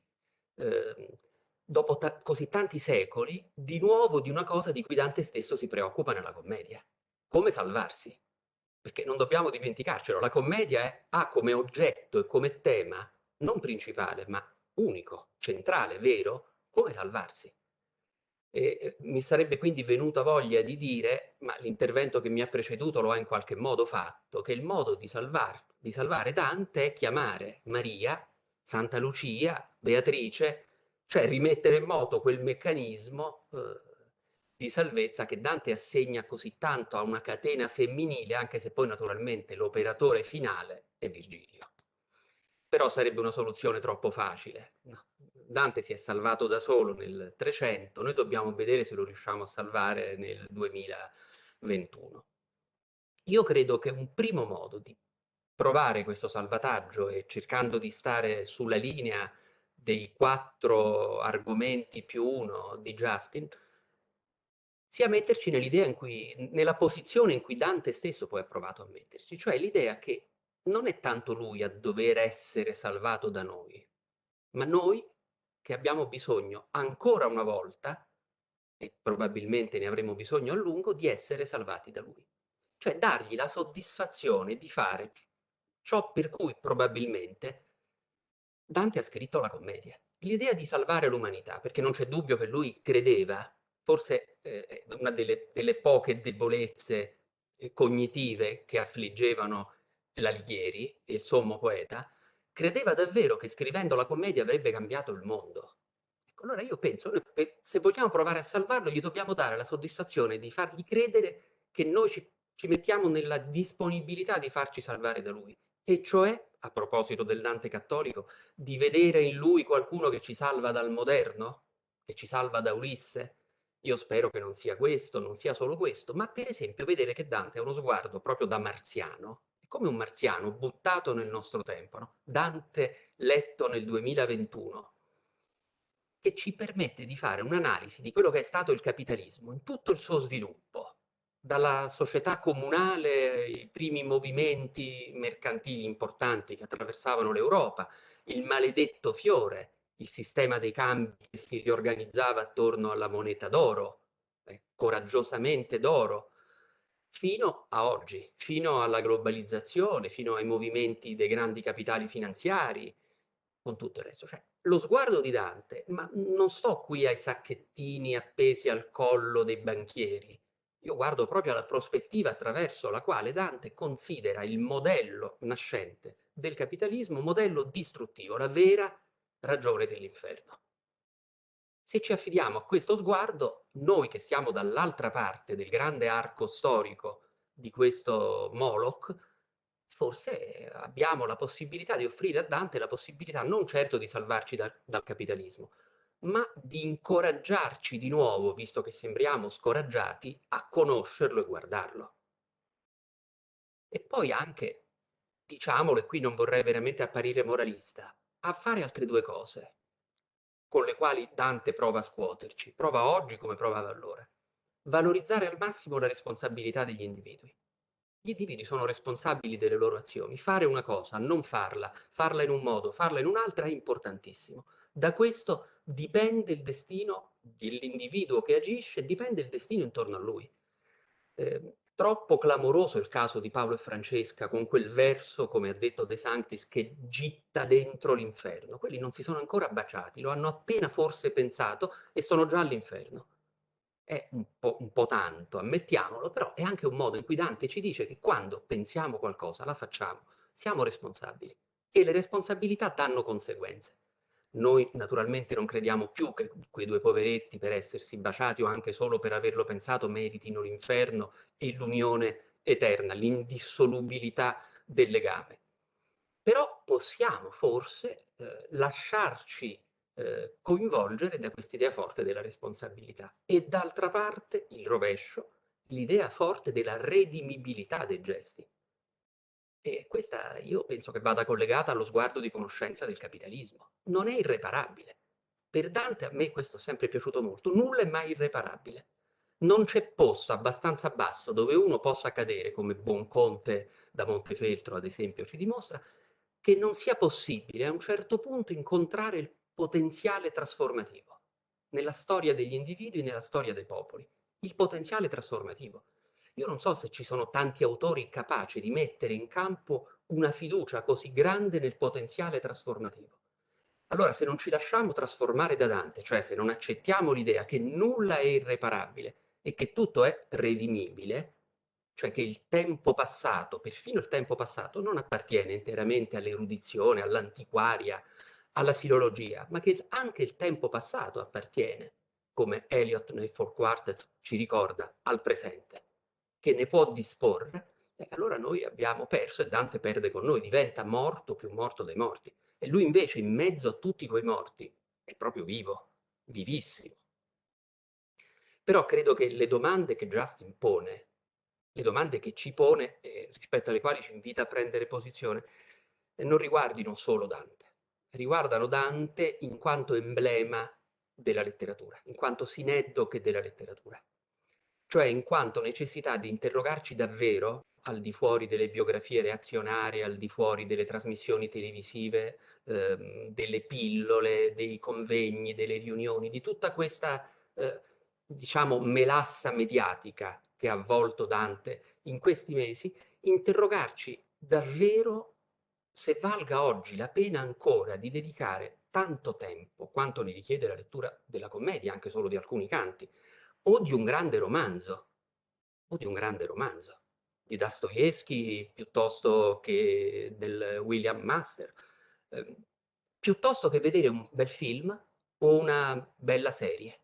eh, dopo ta così tanti secoli, di nuovo di una cosa di cui Dante stesso si preoccupa nella commedia. Come salvarsi. Perché non dobbiamo dimenticarcelo, la commedia è, ha come oggetto e come tema, non principale, ma unico, centrale, vero, come salvarsi. E mi sarebbe quindi venuta voglia di dire, ma l'intervento che mi ha preceduto lo ha in qualche modo fatto, che il modo di, salvar, di salvare Dante è chiamare Maria, Santa Lucia, Beatrice, cioè rimettere in moto quel meccanismo eh, di salvezza che Dante assegna così tanto a una catena femminile, anche se poi naturalmente l'operatore finale è Virgilio. Però sarebbe una soluzione troppo facile. Dante si è salvato da solo nel 300, noi dobbiamo vedere se lo riusciamo a salvare nel 2021. Io credo che un primo modo di provare questo salvataggio e cercando di stare sulla linea dei quattro argomenti più uno di Justin, sia metterci nell'idea in cui, nella posizione in cui Dante stesso poi ha provato a metterci, cioè l'idea che non è tanto lui a dover essere salvato da noi, ma noi che abbiamo bisogno ancora una volta, e probabilmente ne avremo bisogno a lungo, di essere salvati da lui. Cioè dargli la soddisfazione di fare ciò per cui probabilmente Dante ha scritto la commedia. L'idea di salvare l'umanità, perché non c'è dubbio che lui credeva, forse eh, una delle, delle, poche debolezze eh, cognitive che affliggevano l'Alighieri, il sommo poeta, credeva davvero che scrivendo la commedia avrebbe cambiato il mondo. Ecco, allora io penso, se vogliamo provare a salvarlo, gli dobbiamo dare la soddisfazione di fargli credere che noi ci ci mettiamo nella disponibilità di farci salvare da lui, e cioè, a proposito del Dante cattolico, di vedere in lui qualcuno che ci salva dal moderno, che ci salva da Ulisse. Io spero che non sia questo, non sia solo questo, ma per esempio vedere che Dante ha uno sguardo proprio da marziano, come un marziano buttato nel nostro tempo, no? Dante letto nel 2021, che ci permette di fare un'analisi di quello che è stato il capitalismo in tutto il suo sviluppo, dalla società comunale, i primi movimenti mercantili importanti che attraversavano l'Europa, il maledetto fiore, il sistema dei cambi che si riorganizzava attorno alla moneta d'oro, eh, coraggiosamente d'oro, fino a oggi, fino alla globalizzazione, fino ai movimenti dei grandi capitali finanziari, con tutto il resto. Cioè, lo sguardo di Dante, ma non sto qui ai sacchettini appesi al collo dei banchieri, io guardo proprio alla prospettiva attraverso la quale Dante considera il modello nascente del capitalismo modello distruttivo, la vera ragione dell'inferno. Se ci affidiamo a questo sguardo, noi che stiamo dall'altra parte del grande arco storico di questo Moloch, forse abbiamo la possibilità di offrire a Dante la possibilità non certo di salvarci da, dal capitalismo, ma di incoraggiarci di nuovo, visto che sembriamo scoraggiati, a conoscerlo e guardarlo. E poi anche, diciamolo, e qui non vorrei veramente apparire moralista, a fare altre due cose con le quali Dante prova a scuoterci, prova oggi come provava allora. Valorizzare al massimo la responsabilità degli individui. Gli individui sono responsabili delle loro azioni. Fare una cosa, non farla, farla in un modo, farla in un'altra è importantissimo. Da questo dipende il destino dell'individuo che agisce, dipende il destino intorno a lui. Eh, troppo clamoroso il caso di Paolo e Francesca con quel verso, come ha detto De Sanctis, che gitta dentro l'inferno. Quelli non si sono ancora baciati, lo hanno appena forse pensato e sono già all'inferno. È un po', un po' tanto, ammettiamolo, però è anche un modo in cui Dante ci dice che quando pensiamo qualcosa, la facciamo, siamo responsabili e le responsabilità danno conseguenze. Noi naturalmente non crediamo più che quei due poveretti per essersi baciati o anche solo per averlo pensato meritino l'inferno e l'unione eterna, l'indissolubilità del legame. Però possiamo forse eh, lasciarci eh, coinvolgere da quest'idea forte della responsabilità e d'altra parte il rovescio, l'idea forte della redimibilità dei gesti. E questa io penso che vada collegata allo sguardo di conoscenza del capitalismo. Non è irreparabile. Per Dante a me questo è sempre piaciuto molto. Nulla è mai irreparabile. Non c'è posto abbastanza basso dove uno possa cadere, come Buonconte da Montefeltro ad esempio ci dimostra, che non sia possibile a un certo punto incontrare il potenziale trasformativo nella storia degli individui, nella storia dei popoli. Il potenziale trasformativo. Io non so se ci sono tanti autori capaci di mettere in campo una fiducia così grande nel potenziale trasformativo. Allora, se non ci lasciamo trasformare da Dante, cioè se non accettiamo l'idea che nulla è irreparabile e che tutto è redimibile, cioè che il tempo passato, perfino il tempo passato, non appartiene interamente all'erudizione, all'antiquaria, alla filologia, ma che anche il tempo passato appartiene, come Eliot nei Four Quartets ci ricorda, al presente che ne può disporre, eh, allora noi abbiamo perso e Dante perde con noi, diventa morto più morto dei morti. E lui invece in mezzo a tutti quei morti è proprio vivo, vivissimo. Però credo che le domande che Justin pone, le domande che ci pone, eh, rispetto alle quali ci invita a prendere posizione, eh, non riguardino solo Dante, riguardano Dante in quanto emblema della letteratura, in quanto sineddoche della letteratura cioè in quanto necessità di interrogarci davvero al di fuori delle biografie reazionarie, al di fuori delle trasmissioni televisive, ehm, delle pillole, dei convegni, delle riunioni, di tutta questa, eh, diciamo, melassa mediatica che ha avvolto Dante in questi mesi, interrogarci davvero se valga oggi la pena ancora di dedicare tanto tempo quanto ne richiede la lettura della commedia, anche solo di alcuni canti, o di un grande romanzo, o di un grande romanzo, di Dostoevsky piuttosto che del William Master, eh, piuttosto che vedere un bel film o una bella serie,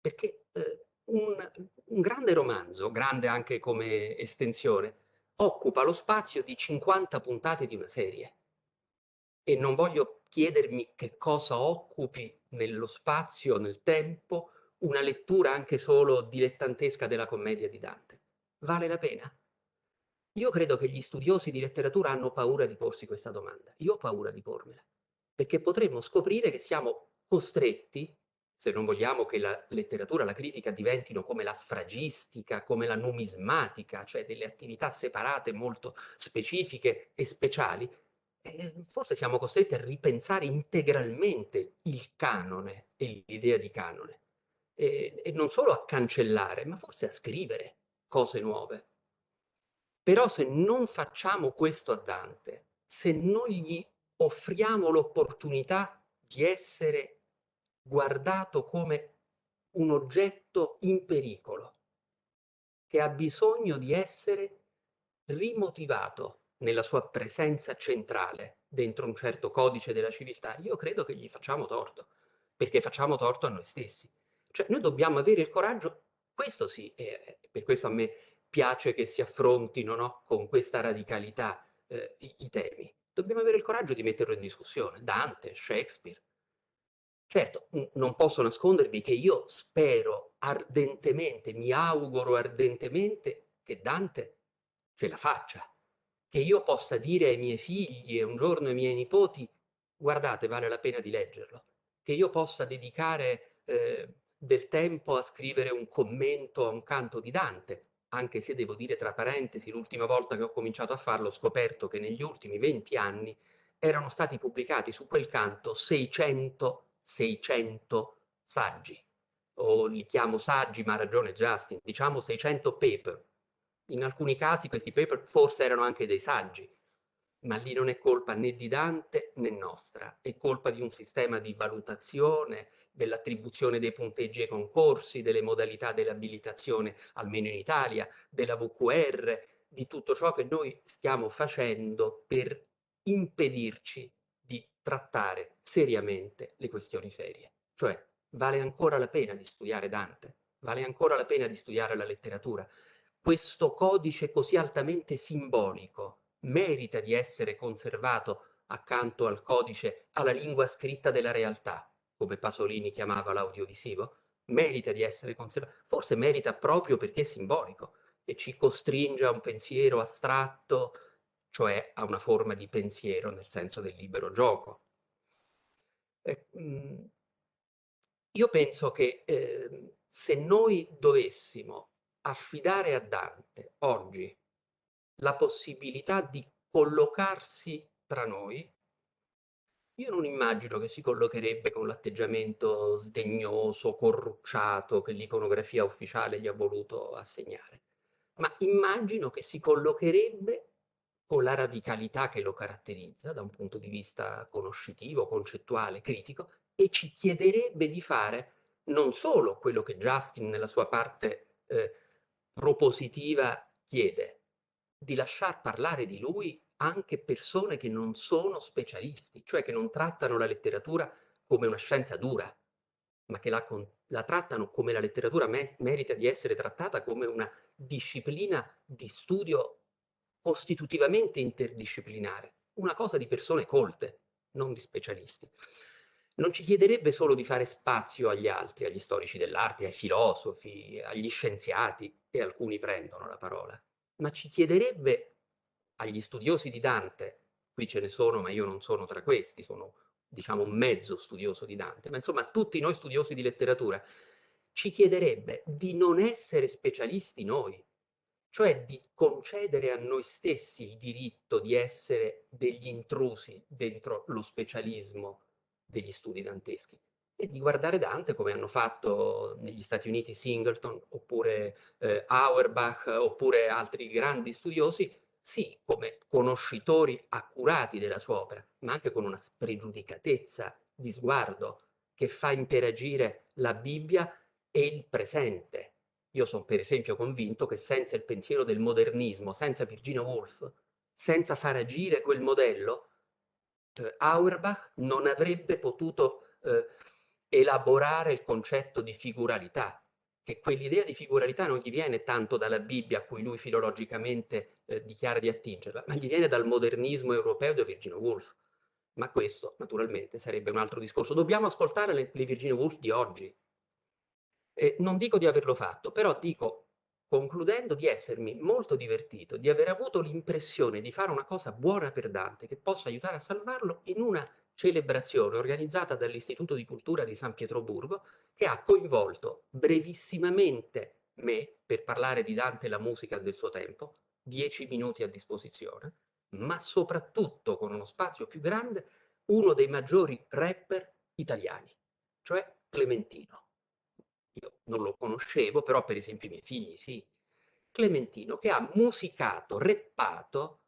perché eh, un, un grande romanzo, grande anche come estensione, occupa lo spazio di 50 puntate di una serie. E non voglio chiedermi che cosa occupi nello spazio, nel tempo, una lettura anche solo dilettantesca della commedia di Dante. Vale la pena? Io credo che gli studiosi di letteratura hanno paura di porsi questa domanda. Io ho paura di pormela, perché potremmo scoprire che siamo costretti, se non vogliamo che la letteratura, la critica diventino come la sfragistica, come la numismatica, cioè delle attività separate molto specifiche e speciali, eh, forse siamo costretti a ripensare integralmente il canone e l'idea di canone. E, e non solo a cancellare, ma forse a scrivere cose nuove. Però se non facciamo questo a Dante, se non gli offriamo l'opportunità di essere guardato come un oggetto in pericolo, che ha bisogno di essere rimotivato nella sua presenza centrale dentro un certo codice della civiltà, io credo che gli facciamo torto, perché facciamo torto a noi stessi. Cioè noi dobbiamo avere il coraggio, questo sì, e per questo a me piace che si affrontino no, con questa radicalità eh, i, i, temi. Dobbiamo avere il coraggio di metterlo in discussione. Dante, Shakespeare. Certo, non posso nascondervi che io spero ardentemente, mi auguro ardentemente che Dante ce la faccia, che io possa dire ai miei figli e un giorno ai miei nipoti, guardate, vale la pena di leggerlo, che io possa dedicare eh, del tempo a scrivere un commento a un canto di Dante, anche se devo dire tra parentesi, l'ultima volta che ho cominciato a farlo ho scoperto che negli ultimi 20 anni erano stati pubblicati su quel canto 600, 600 saggi, o li chiamo saggi, ma ha ragione Justin, diciamo 600 paper. In alcuni casi questi paper forse erano anche dei saggi, ma lì non è colpa né di Dante né nostra, è colpa di un sistema di valutazione, dell'attribuzione dei punteggi ai concorsi, delle modalità dell'abilitazione, almeno in Italia, della VQR, di tutto ciò che noi stiamo facendo per impedirci di trattare seriamente le questioni serie. Cioè, vale ancora la pena di studiare Dante, vale ancora la pena di studiare la letteratura. Questo codice così altamente simbolico merita di essere conservato accanto al codice, alla lingua scritta della realtà, come Pasolini chiamava l'audiovisivo, merita di essere conservato, forse merita proprio perché è simbolico e ci costringe a un pensiero astratto, cioè a una forma di pensiero nel senso del libero gioco. Eh, io penso che eh, se noi dovessimo affidare a Dante oggi la possibilità di collocarsi tra noi, io non immagino che si collocherebbe con l'atteggiamento sdegnoso, corrucciato che l'iconografia ufficiale gli ha voluto assegnare, ma immagino che si collocherebbe con la radicalità che lo caratterizza da un punto di vista conoscitivo, concettuale, critico, e ci chiederebbe di fare non solo quello che Justin nella sua parte eh, propositiva chiede, di lasciar parlare di lui anche persone che non sono specialisti, cioè che non trattano la letteratura come una scienza dura, ma che la, la trattano come la letteratura me merita di essere trattata come una disciplina di studio costitutivamente interdisciplinare, una cosa di persone colte, non di specialisti. Non ci chiederebbe solo di fare spazio agli altri, agli storici dell'arte, ai filosofi, agli scienziati, e alcuni prendono la parola, ma ci chiederebbe agli studiosi di Dante, qui ce ne sono, ma io non sono tra questi, sono diciamo un mezzo studioso di Dante, ma insomma tutti noi studiosi di letteratura, ci chiederebbe di non essere specialisti noi, cioè di concedere a noi stessi il diritto di essere degli intrusi dentro lo specialismo degli studi danteschi e di guardare Dante come hanno fatto negli Stati Uniti Singleton oppure eh, Auerbach oppure altri grandi studiosi sì, come conoscitori accurati della sua opera, ma anche con una spregiudicatezza di sguardo che fa interagire la Bibbia e il presente. Io sono per esempio convinto che senza il pensiero del modernismo, senza Virginia Woolf, senza far agire quel modello, eh, Auerbach non avrebbe potuto eh, elaborare il concetto di figuralità, che quell'idea di figuralità non gli viene tanto dalla Bibbia a cui lui filologicamente eh, dichiara di attingerla, ma gli viene dal modernismo europeo di Virginia Woolf. Ma questo, naturalmente, sarebbe un altro discorso. Dobbiamo ascoltare le, le Virginia Woolf di oggi. Eh, non dico di averlo fatto, però dico, concludendo, di essermi molto divertito, di aver avuto l'impressione di fare una cosa buona per Dante, che possa aiutare a salvarlo in una celebrazione organizzata dall'Istituto di Cultura di San Pietroburgo, che ha coinvolto brevissimamente me per parlare di Dante e la musica del suo tempo, dieci minuti a disposizione, ma soprattutto con uno spazio più grande, uno dei maggiori rapper italiani, cioè Clementino. Io non lo conoscevo, però per esempio i miei figli sì. Clementino che ha musicato, reppato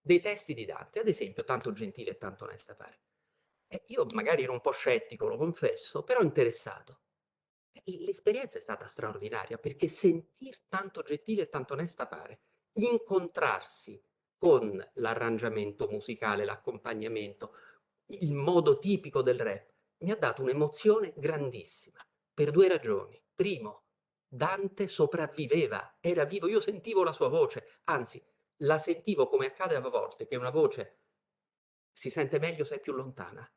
dei testi di Dante, ad esempio Tanto gentile e tanto onesta pare. Io magari ero un po' scettico, lo confesso, però interessato. L'esperienza è stata straordinaria perché sentir tanto gentile e tanto onesta pare, incontrarsi con l'arrangiamento musicale, l'accompagnamento, il modo tipico del rap, mi ha dato un'emozione grandissima per due ragioni. Primo, Dante sopravviveva, era vivo, io sentivo la sua voce, anzi la sentivo come accade a volte, che una voce si sente meglio se è più lontana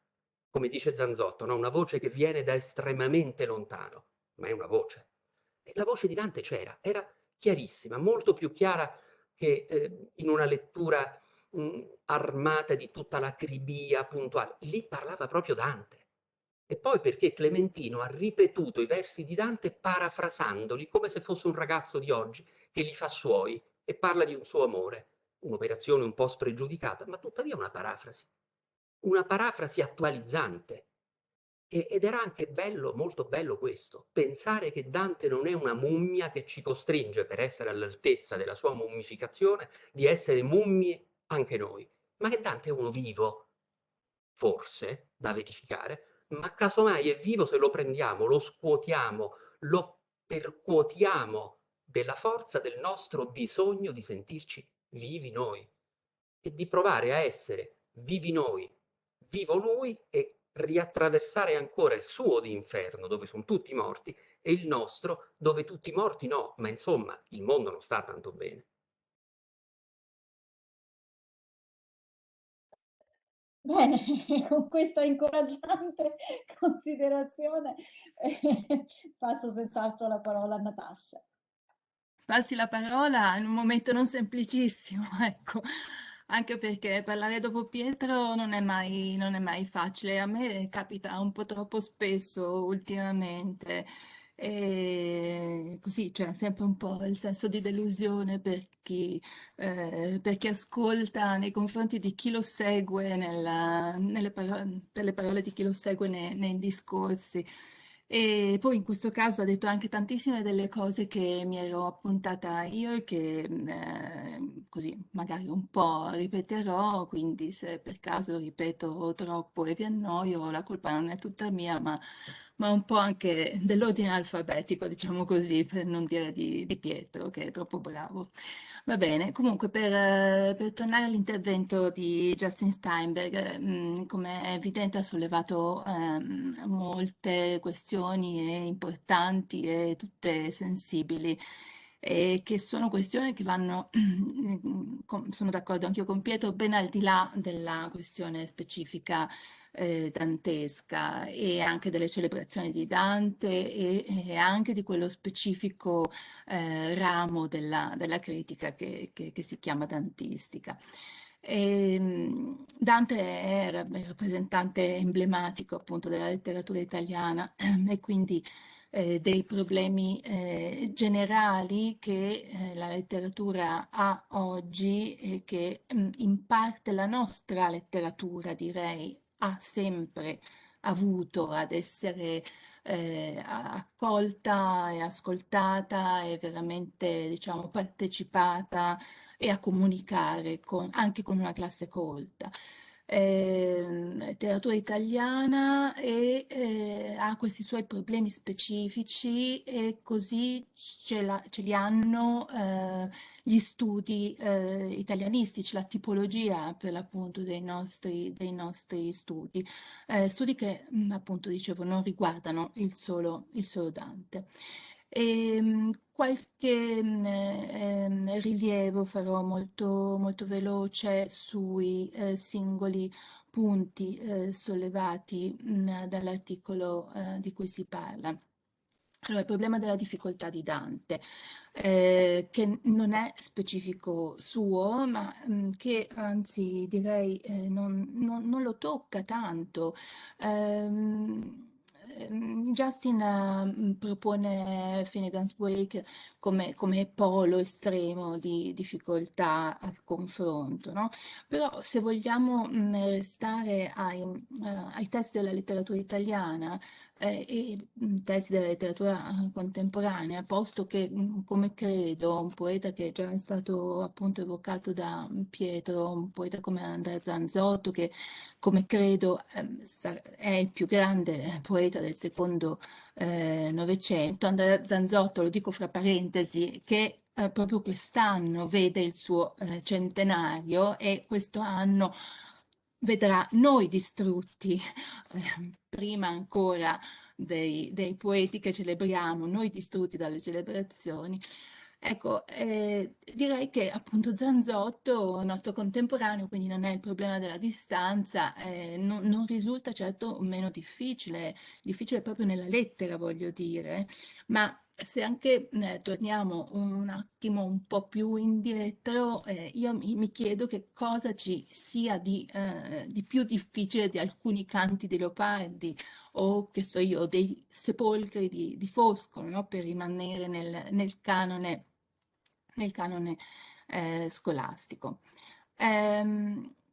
come dice Zanzotto, no? una voce che viene da estremamente lontano, ma è una voce. E la voce di Dante c'era, era chiarissima, molto più chiara che eh, in una lettura mh, armata di tutta l'acribia puntuale. Lì parlava proprio Dante. E poi perché Clementino ha ripetuto i versi di Dante parafrasandoli come se fosse un ragazzo di oggi che li fa suoi e parla di un suo amore. Un'operazione un po' spregiudicata, ma tuttavia una parafrasi una parafrasi attualizzante. E, ed era anche bello, molto bello questo, pensare che Dante non è una mummia che ci costringe, per essere all'altezza della sua mummificazione, di essere mummie anche noi, ma che Dante è uno vivo, forse, da verificare, ma casomai è vivo se lo prendiamo, lo scuotiamo, lo percuotiamo della forza del nostro bisogno di sentirci vivi noi e di provare a essere vivi noi vivo lui e riattraversare ancora il suo di inferno, dove sono tutti morti, e il nostro, dove tutti morti no, ma insomma il mondo non sta tanto bene. Bene, con questa incoraggiante considerazione eh, passo senz'altro la parola a Natascia. Passi la parola in un momento non semplicissimo, ecco anche perché parlare dopo Pietro non è mai, non è mai facile. A me capita un po' troppo spesso ultimamente. E così c'è sempre un po' il senso di delusione per chi, eh, per chi ascolta nei confronti di chi lo segue nella, nelle parole, per le parole di chi lo segue nei, nei discorsi. E poi in questo caso ha detto anche tantissime delle cose che mi ero appuntata io e che eh, così magari un po' ripeterò, quindi se per caso ripeto troppo e vi annoio, la colpa non è tutta mia, ma, ma un po' anche dell'ordine alfabetico, diciamo così, per non dire di, di Pietro, che è troppo bravo. Va bene, comunque per, per tornare all'intervento di Justin Steinberg, mm, come è evidente ha sollevato ehm, molte questioni importanti e tutte sensibili e che sono questioni che vanno, sono d'accordo anch'io con Pietro, ben al di là della questione specifica eh, dantesca e anche delle celebrazioni di Dante e, e anche di quello specifico eh, ramo della, della critica che, che, che, si chiama dantistica. E, ehm, Dante era il rappresentante emblematico appunto della letteratura italiana e quindi eh, dei problemi eh, generali che eh, la letteratura ha oggi e che mh, mm, in parte la nostra letteratura, direi, ha sempre avuto ad essere eh, accolta e ascoltata e veramente diciamo partecipata e a comunicare con, anche con una classe colta eh, letteratura italiana e eh, ha questi suoi problemi specifici e così ce, la, ce li hanno eh, gli studi eh, italianistici, la tipologia per l'appunto dei nostri, dei nostri studi, eh, studi che appunto dicevo non riguardano il solo, il solo Dante. E, ehm, qualche eh, rilievo farò molto, molto veloce sui eh, singoli punti eh, sollevati dall'articolo eh, di cui si parla. Allora, il problema della difficoltà di Dante, eh, che non è specifico suo, ma mh, che anzi direi eh, non, non, non, lo tocca tanto. Eh, Justin uh, propone Finnegan's Wake come, come, polo estremo di difficoltà al confronto, no? Però se vogliamo mh, restare ai, uh, ai testi della letteratura italiana eh, e mh, testi della letteratura contemporanea, posto che, come credo, un poeta che è già stato appunto evocato da Pietro, un poeta come Andrea Zanzotto, che come credo eh, è il più grande poeta del secondo eh, Novecento, Andrea Zanzotto, lo dico fra parentesi, che eh, proprio quest'anno vede il suo eh, centenario e questo anno vedrà noi distrutti, eh, prima ancora dei, dei poeti che celebriamo, noi distrutti dalle celebrazioni, Ecco, eh, direi che appunto Zanzotto, nostro contemporaneo, quindi non è il problema della distanza, eh, non, non, risulta certo meno difficile, difficile proprio nella lettera voglio dire, ma se anche eh, torniamo un attimo un po' più indietro, eh, io mi, mi, chiedo che cosa ci sia di, eh, di, più difficile di alcuni canti di Leopardi o che so io, dei sepolcri di, di Foscolo, no? per rimanere nel, nel canone nel canone eh, scolastico. Ehm, eh,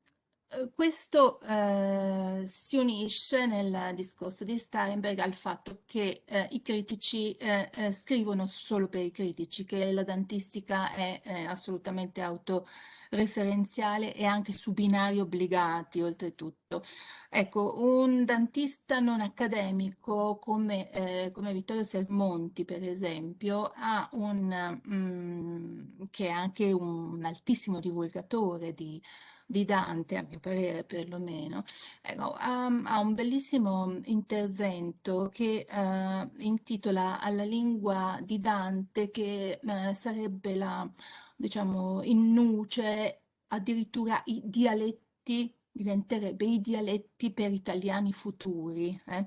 questo eh, si unisce nel discorso di Steinberg al fatto che eh, i critici eh, eh scrivono solo per i critici, che la dantistica è assolutamente autoreferenziale e anche su binari obbligati oltretutto. Ecco, un dantista non accademico come, eh, come Vittorio Sermonti, per esempio, un, mm, che è anche un altissimo divulgatore di di Dante, a mio parere perlomeno, ecco, ha, ha, un bellissimo intervento che eh, intitola Alla lingua di Dante, che eh, sarebbe la, diciamo, in nuce addirittura i dialetti, diventerebbe i dialetti per italiani futuri. Eh?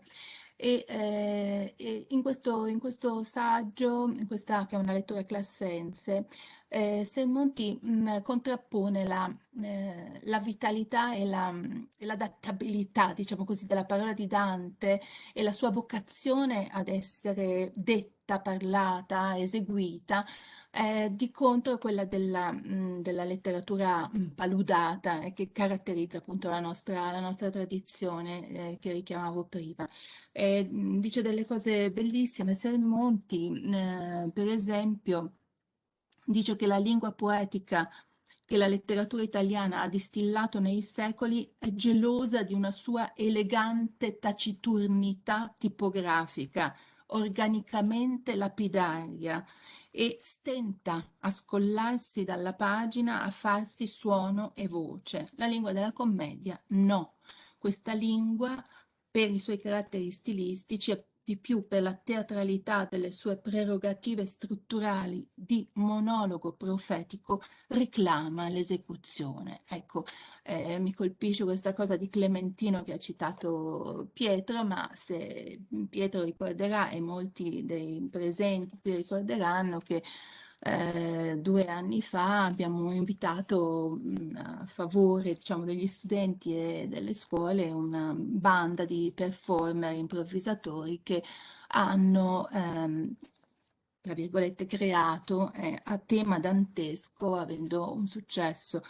E, eh, e in, questo, in, questo, saggio, in questa che è una lettura classense, eh, mm, contrappone la, eh, la, vitalità e l'adattabilità, la, diciamo così, della parola di Dante e la sua vocazione ad essere detta, parlata, eseguita eh, di contro quella della, mh, della letteratura mh, paludata eh, che caratterizza appunto la nostra, la nostra tradizione eh, che richiamavo prima. Mh, dice delle cose bellissime, Sermonti eh, per esempio dice che la lingua poetica che la letteratura italiana ha distillato nei secoli è gelosa di una sua elegante taciturnità tipografica, organicamente lapidaria, e stenta a scollarsi dalla pagina, a farsi suono e voce. La lingua della commedia no. Questa lingua, per i suoi caratteri stilistici, è di più per la teatralità delle sue prerogative strutturali di monologo profetico, reclama l'esecuzione. Ecco, eh, mi colpisce questa cosa di Clementino che ha citato Pietro, ma se Pietro ricorderà e molti dei presenti qui ricorderanno che eh, due anni fa abbiamo invitato mh, a favore diciamo, degli studenti e delle scuole una banda di performer improvvisatori che hanno ehm, tra virgolette creato eh, a tema dantesco avendo un successo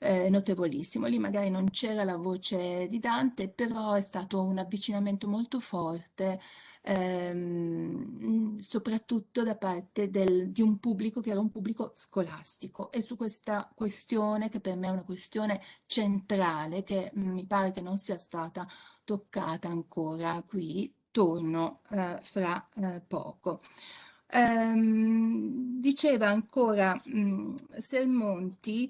eh, notevolissimo. Lì magari non c'era la voce di Dante, però è stato un avvicinamento molto forte, ehm, soprattutto da parte del, di un pubblico che era un pubblico scolastico. E su questa questione, che per me è una questione centrale, che mi pare che non sia stata toccata ancora qui, torno eh, fra eh, poco. Um, diceva ancora um, Sermonti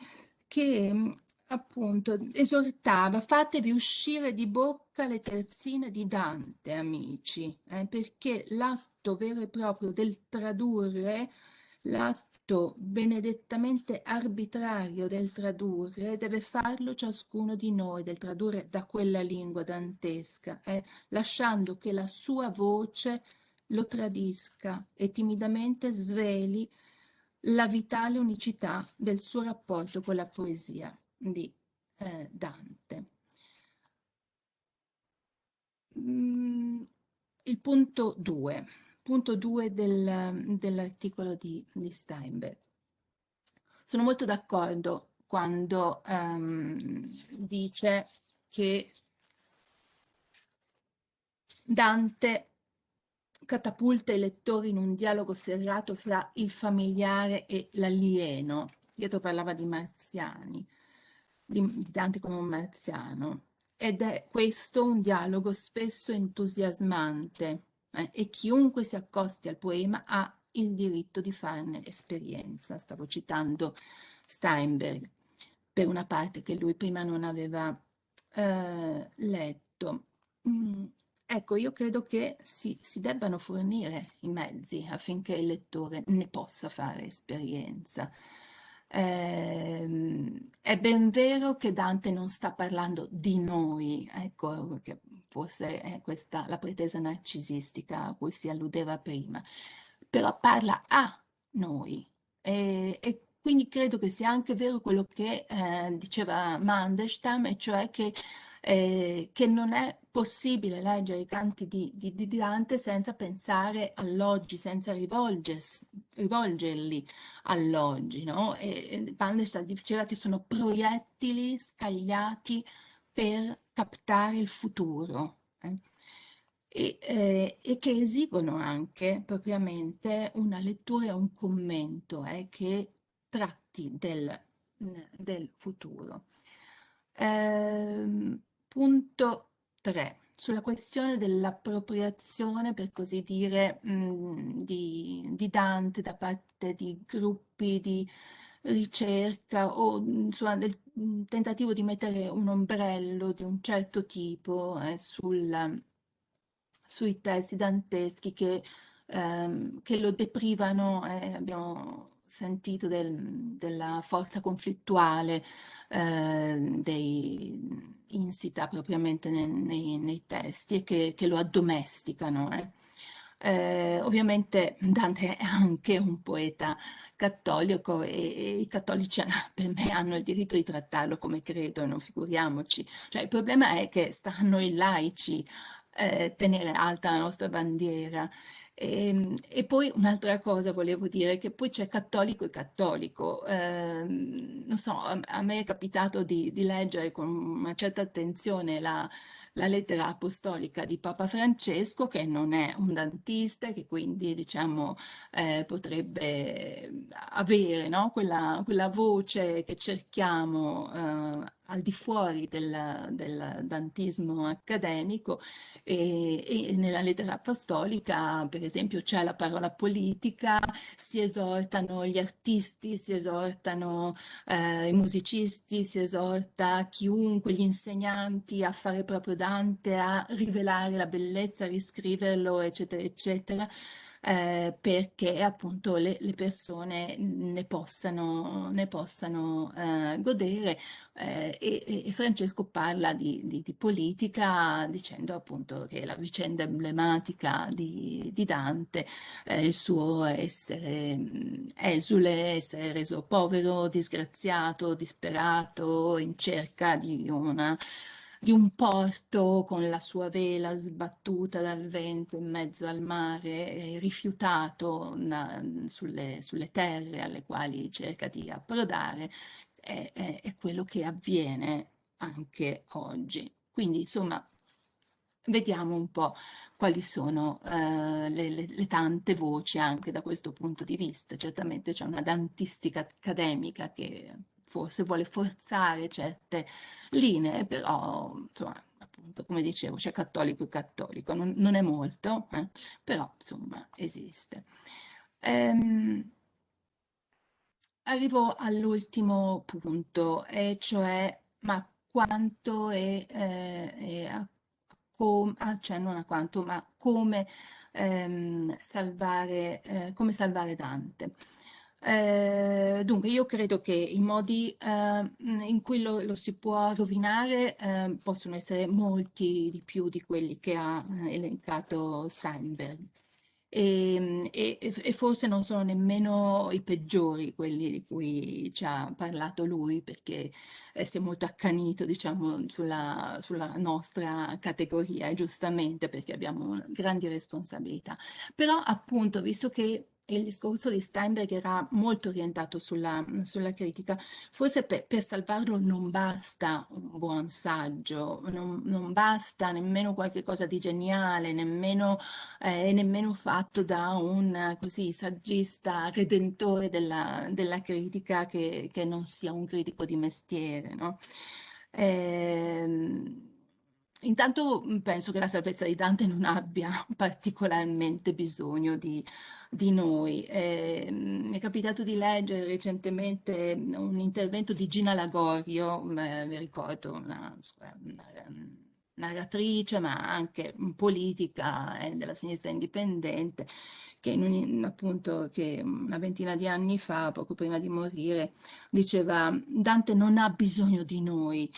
che appunto esortava fatevi uscire di bocca le terzine di Dante, amici, eh, perché l'atto vero e proprio del tradurre, l'atto benedettamente arbitrario del tradurre, deve farlo ciascuno di noi, del tradurre da quella lingua dantesca, eh, lasciando che la sua voce lo tradisca e timidamente sveli la vitale unicità del suo rapporto con la poesia di eh, Dante. Mm, il punto 2, punto 2 del, dell'articolo di, di, Steinberg. Sono molto d'accordo quando um, dice che Dante catapulta i lettori in un dialogo serrato fra il familiare e l'alieno. Pietro parlava di marziani, di, di Dante come un marziano. Ed è questo un dialogo spesso entusiasmante eh, e chiunque si accosti al poema ha il diritto di farne esperienza. Stavo citando Steinberg per una parte che lui prima non aveva eh, letto. Mm, Ecco, io credo che si, si debbano fornire i mezzi affinché il lettore ne possa fare esperienza. Eh, è ben vero che Dante non sta parlando di noi, ecco, che forse è questa la pretesa narcisistica a cui si alludeva prima, però parla a noi e, e quindi credo che sia anche vero quello che eh, diceva Mandelstam, e cioè che eh, che non è possibile leggere i canti di, di, di Dante senza pensare all'oggi, senza rivolgerli all'oggi. No? E Bandestadt diceva che sono proiettili scagliati per captare il futuro. Eh? E, eh, e, che esigono anche propriamente una lettura e un commento eh, che tratti del, del futuro. Eh, Punto 3. Sulla questione dell'appropriazione, per così dire, mh, mm, di, di, Dante da parte di gruppi di ricerca o mm, insomma, del mm, tentativo di mettere un ombrello di un certo tipo eh, sul, sui testi danteschi che, ehm, che lo deprivano, eh, abbiamo sentito del, della forza conflittuale eh, dei insita propriamente nei, nei, nei testi e che, che, lo addomesticano. Eh. Eh, ovviamente Dante è anche un poeta cattolico e, e, i cattolici per me hanno il diritto di trattarlo come credono, figuriamoci. Cioè, il problema è che stanno i laici eh, tenere alta la nostra bandiera e, ehm, e poi un'altra cosa volevo dire, che poi c'è cattolico e cattolico. Eh, non so, a, a, me è capitato di, di leggere con una certa attenzione la, la lettera apostolica di Papa Francesco, che non è un dantista, che quindi diciamo eh, potrebbe avere no? quella, quella, voce che cerchiamo eh, al di fuori del, del dantismo accademico e, e, nella lettera apostolica per esempio c'è la parola politica, si esortano gli artisti, si esortano eh, i musicisti, si esorta chiunque, gli insegnanti a fare proprio Dante, a rivelare la bellezza, a riscriverlo eccetera eccetera eh, perché appunto le, le, persone ne possano, ne possano eh, godere eh, e, e, Francesco parla di, di, di, politica dicendo appunto che la vicenda emblematica di, di Dante è il suo essere mm, esule, essere reso povero, disgraziato, disperato, in cerca di una di un porto con la sua vela sbattuta dal vento in mezzo al mare, rifiutato na, sulle, sulle, terre alle quali cerca di approdare, è, è, è quello che avviene anche oggi. Quindi insomma vediamo un po' quali sono eh, le, le, le, tante voci anche da questo punto di vista. Certamente c'è una dantistica accademica che forse vuole forzare certe linee, però insomma, appunto, come dicevo, c'è cattolico e cattolico, non, non è molto, eh? però insomma esiste. Ehm, arrivo all'ultimo punto, e cioè ma quanto è, eh, è a com- accenno a quanto, ma come ehm, salvare, eh, come salvare Dante. Eh, dunque, io credo che i modi eh, in cui lo, lo, si può rovinare eh, possono essere molti di più di quelli che ha eh, elencato Steinberg. Ehm, e, e, e, forse non sono nemmeno i peggiori quelli di cui ci ha parlato lui, perché eh, si è molto accanito, diciamo, sulla, sulla nostra categoria, giustamente perché abbiamo grandi responsabilità. Però appunto, visto che il discorso di Steinberg era molto orientato sulla, sulla critica. Forse per, per, salvarlo non basta un buon saggio, non, non basta nemmeno qualche cosa di geniale, nemmeno, eh, nemmeno fatto da un così, saggista redentore della, della critica che, che, non sia un critico di mestiere. No? Eh, Intanto penso che la salvezza di Dante non abbia particolarmente bisogno di, di noi. Eh, mi è capitato di leggere recentemente un intervento di Gina Lagorio, eh, mi ricordo, una, una, narratrice ma anche politica eh, della sinistra indipendente, che, un, appunto, che una ventina di anni fa, poco prima di morire, diceva Dante non ha bisogno di noi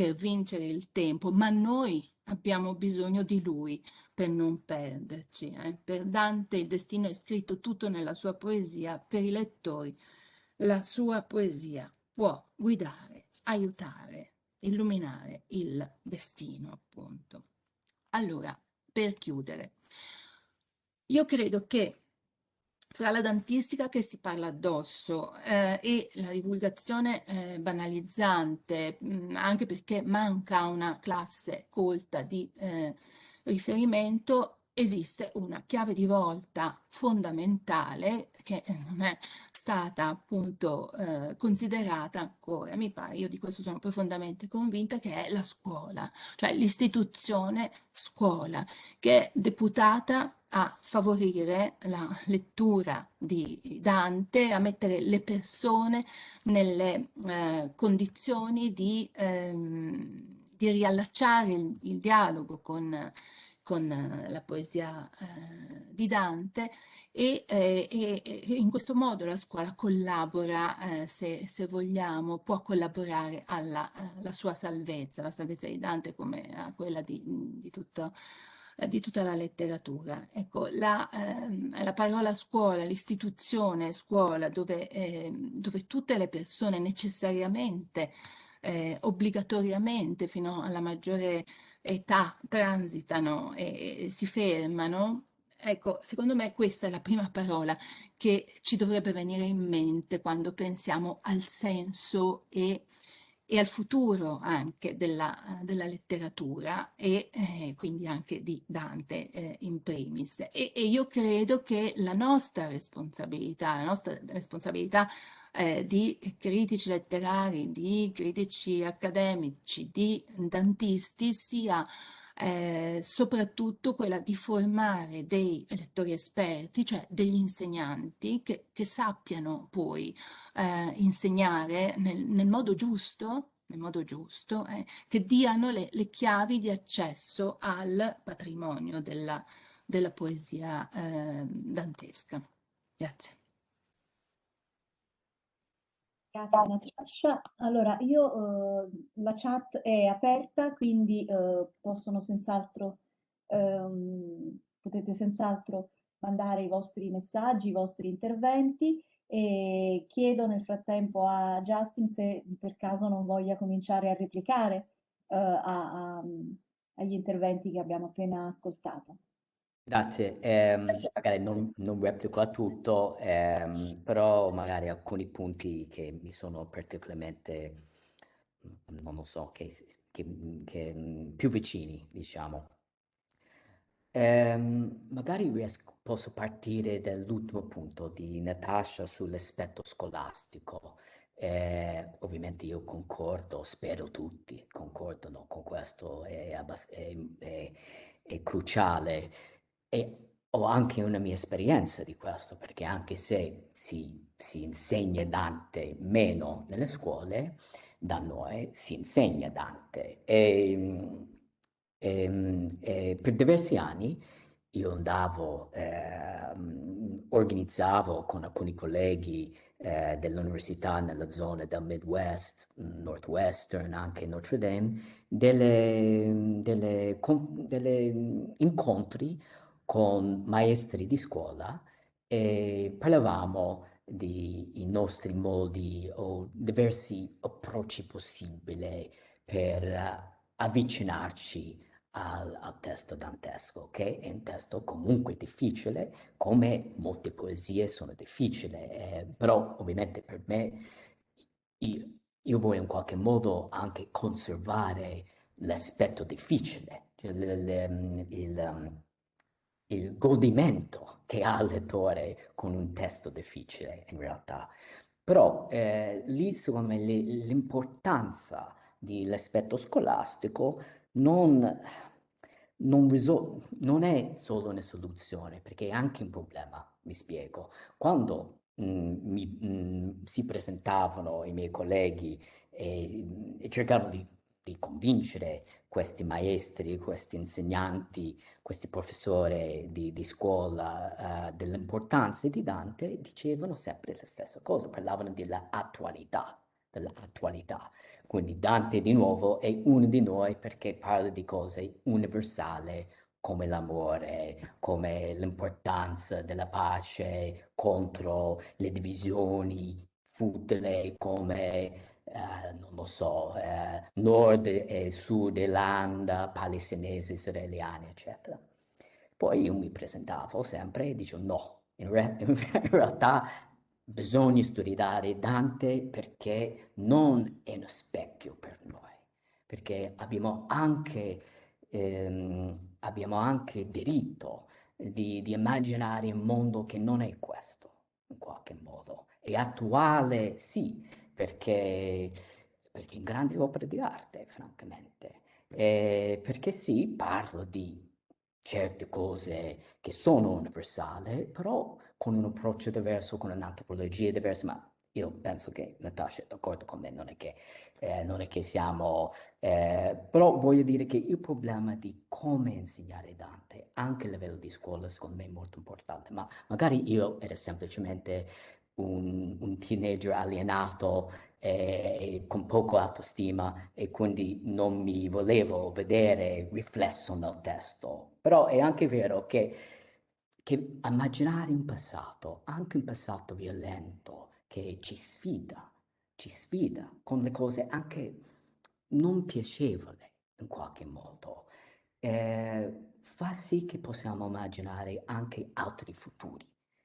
per vincere il tempo, ma noi abbiamo bisogno di lui per non perderci. Eh? Per Dante il destino è scritto tutto nella sua poesia, per i lettori la sua poesia può guidare, aiutare, illuminare il destino, appunto. Allora, per chiudere, io credo che fra la dantistica che si parla addosso eh, e la divulgazione eh, banalizzante, mh, mm, anche perché manca una classe colta di eh, riferimento esiste una chiave di volta fondamentale che non è stata appunto eh, considerata ancora, mi pare, io di questo sono profondamente convinta, che è la scuola, cioè l'istituzione scuola, che è deputata a favorire la lettura di Dante, a mettere le persone nelle eh, condizioni di... Ehm, di riallacciare il, il dialogo con, con eh, la poesia eh, di Dante e, eh, e, in questo modo la scuola collabora, eh, se, se, vogliamo, può collaborare alla, alla, eh, sua salvezza, la salvezza di Dante come a quella di, di, tutto, eh, di tutta la letteratura. Ecco, la, ehm, la parola scuola, l'istituzione scuola, dove, ehm, dove tutte le persone necessariamente eh, obbligatoriamente fino alla maggiore età transitano e, si fermano, Ecco, secondo me questa è la prima parola che ci dovrebbe venire in mente quando pensiamo al senso e, e al futuro anche della, della letteratura e eh, quindi anche di Dante eh, in primis. E, e, io credo che la nostra responsabilità, la nostra responsabilità eh, di critici letterari, di critici accademici, di dantisti sia eh, soprattutto quella di formare dei lettori esperti, cioè degli insegnanti che, che sappiano poi eh, insegnare nel, nel, modo giusto, nel modo giusto eh, che diano le, le, chiavi di accesso al patrimonio della, della poesia eh, dantesca. Grazie. Grazie Natascia. Allora, io eh, la chat è aperta, quindi eh, possono senz'altro, ehm, potete senz'altro mandare i vostri messaggi, i vostri interventi e chiedo nel frattempo a Justin se per caso non voglia cominciare a replicare eh, a, a, agli interventi che abbiamo appena ascoltato. Grazie, ehm, magari non, non replico a tutto, ehm, però magari alcuni punti che mi sono particolarmente, non lo so, che, che, che più vicini, diciamo. Ehm, magari riesco, posso partire dall'ultimo punto di Natasha sull'aspetto scolastico. Eh, ovviamente io concordo, spero tutti concordano con questo, è, è, è, è cruciale. E ho anche una mia esperienza di questo, perché anche se si, si insegna Dante meno nelle scuole, da noi si insegna Dante. E, E, e per diversi anni io andavo, eh, organizzavo con alcuni colleghi eh, dell'università nella zona del Midwest, Northwestern, anche Notre Dame, delle, delle, delle incontri con maestri di scuola e parlavamo dei nostri modi o diversi approcci possibili per avvicinarci al, al, testo dantesco, che è un testo comunque difficile, come molte poesie sono difficili, eh, però ovviamente per me io, io, voglio in qualche modo anche conservare l'aspetto difficile, cioè il, il, il, il godimento che ha il lettore con un testo difficile in realtà. Però eh, lì secondo me l'importanza dell'aspetto scolastico non, non, non è solo una soluzione, perché è anche un problema, mi spiego. Quando mh, mm, mi, mh, mm, si presentavano i miei colleghi e, e cercavano di, di, convincere questi maestri, questi insegnanti, questi professori di, di scuola uh, dell'importanza di Dante, dicevano sempre la stessa cosa, parlavano dell'attualità, dell'attualità. Quindi Dante di nuovo è uno di noi perché parla di cose universali come l'amore, come l'importanza della pace contro le divisioni futili, come, eh, non lo so, eh, nord e sud Irlanda, palestinesi, israeliani, eccetera. Poi io mi presentavo sempre e dicevo no, in, re in realtà bisogna studiare Dante perché non è uno specchio per noi, perché abbiamo anche, ehm, abbiamo anche diritto di, di, immaginare un mondo che non è questo, in qualche modo. È attuale, sì, perché, perché è una grande opera di arte, francamente. Eh, perché sì, parlo di certe cose che sono universali, però con un approccio diverso, con un'antropologia diversa, ma io penso che Natasha è d'accordo con me, non è che, eh, non è che siamo... Eh, però voglio dire che il problema di come insegnare Dante, anche a livello di scuola, secondo me è molto importante, ma magari io ero semplicemente un, un teenager alienato eh, con poco autostima e quindi non mi volevo vedere riflesso nel testo. Però è anche vero che che immaginare un passato, anche un passato violento, che ci sfida, ci sfida con le cose anche non piacevoli in qualche modo, eh, fa sì che possiamo immaginare anche altri futuri.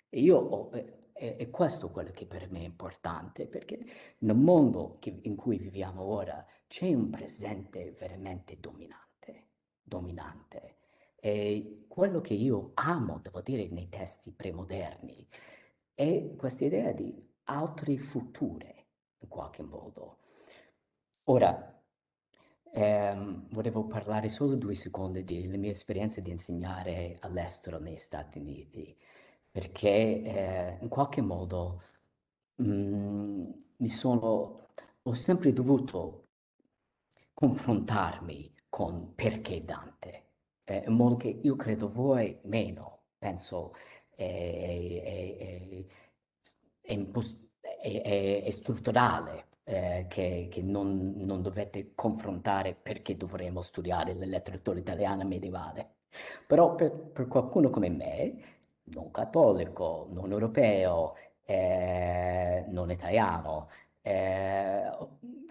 E io ho, eh, è, questo quello che per me è importante, perché nel mondo che, in cui viviamo ora c'è un presente veramente dominante, dominante. E quello che io amo, devo dire, nei testi premoderni è questa idea di altri future, in qualche modo. Ora, ehm, volevo parlare solo due secondi della mia esperienza di insegnare all'estero negli Stati Uniti, perché eh, in qualche modo mh, mm, mi sono, ho sempre dovuto confrontarmi con perché Dante eh, in modo che io credo voi meno, penso è, è, è, è strutturale eh, che, che non, non, dovete confrontare perché dovremmo studiare la letteratura italiana medievale. Però per, per qualcuno come me, non cattolico, non europeo, eh, non italiano, eh,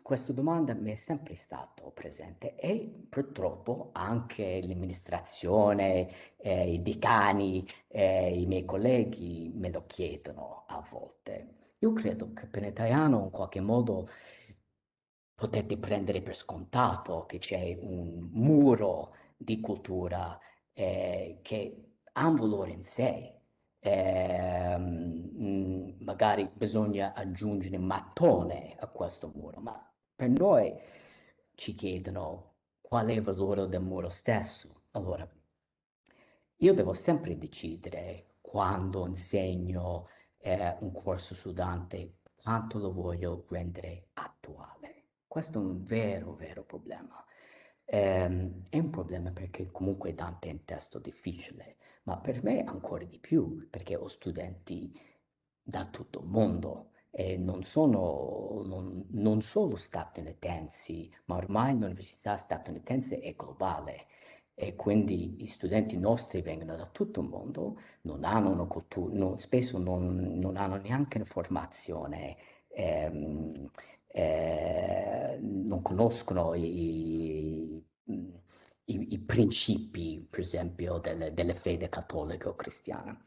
questa domanda mi è sempre stata presente e purtroppo anche l'amministrazione, eh, i decani, eh, i miei colleghi me lo chiedono a volte. Io credo che per l'italiano in qualche modo potete prendere per scontato che c'è un muro di cultura eh, che ha un valore in sé, eh, magari bisogna aggiungere un mattone a questo muro, ma per noi ci chiedono qual è il valore del muro stesso. Allora, io devo sempre decidere quando insegno eh, un corso su Dante quanto lo voglio rendere attuale. Questo è un vero, vero problema. Ehm, è un problema perché comunque Dante è un testo difficile, ma per me ancora di più, perché ho studenti da tutto il mondo e non sono non, non solo statunitensi, ma ormai l'università statunitense è globale e quindi gli studenti nostri vengono da tutto il mondo, non hanno una cultura, no, spesso non, non, hanno neanche una formazione, ehm, eh, non conoscono i, i, i, principi, per esempio, delle, delle fede cattolica o cristiana.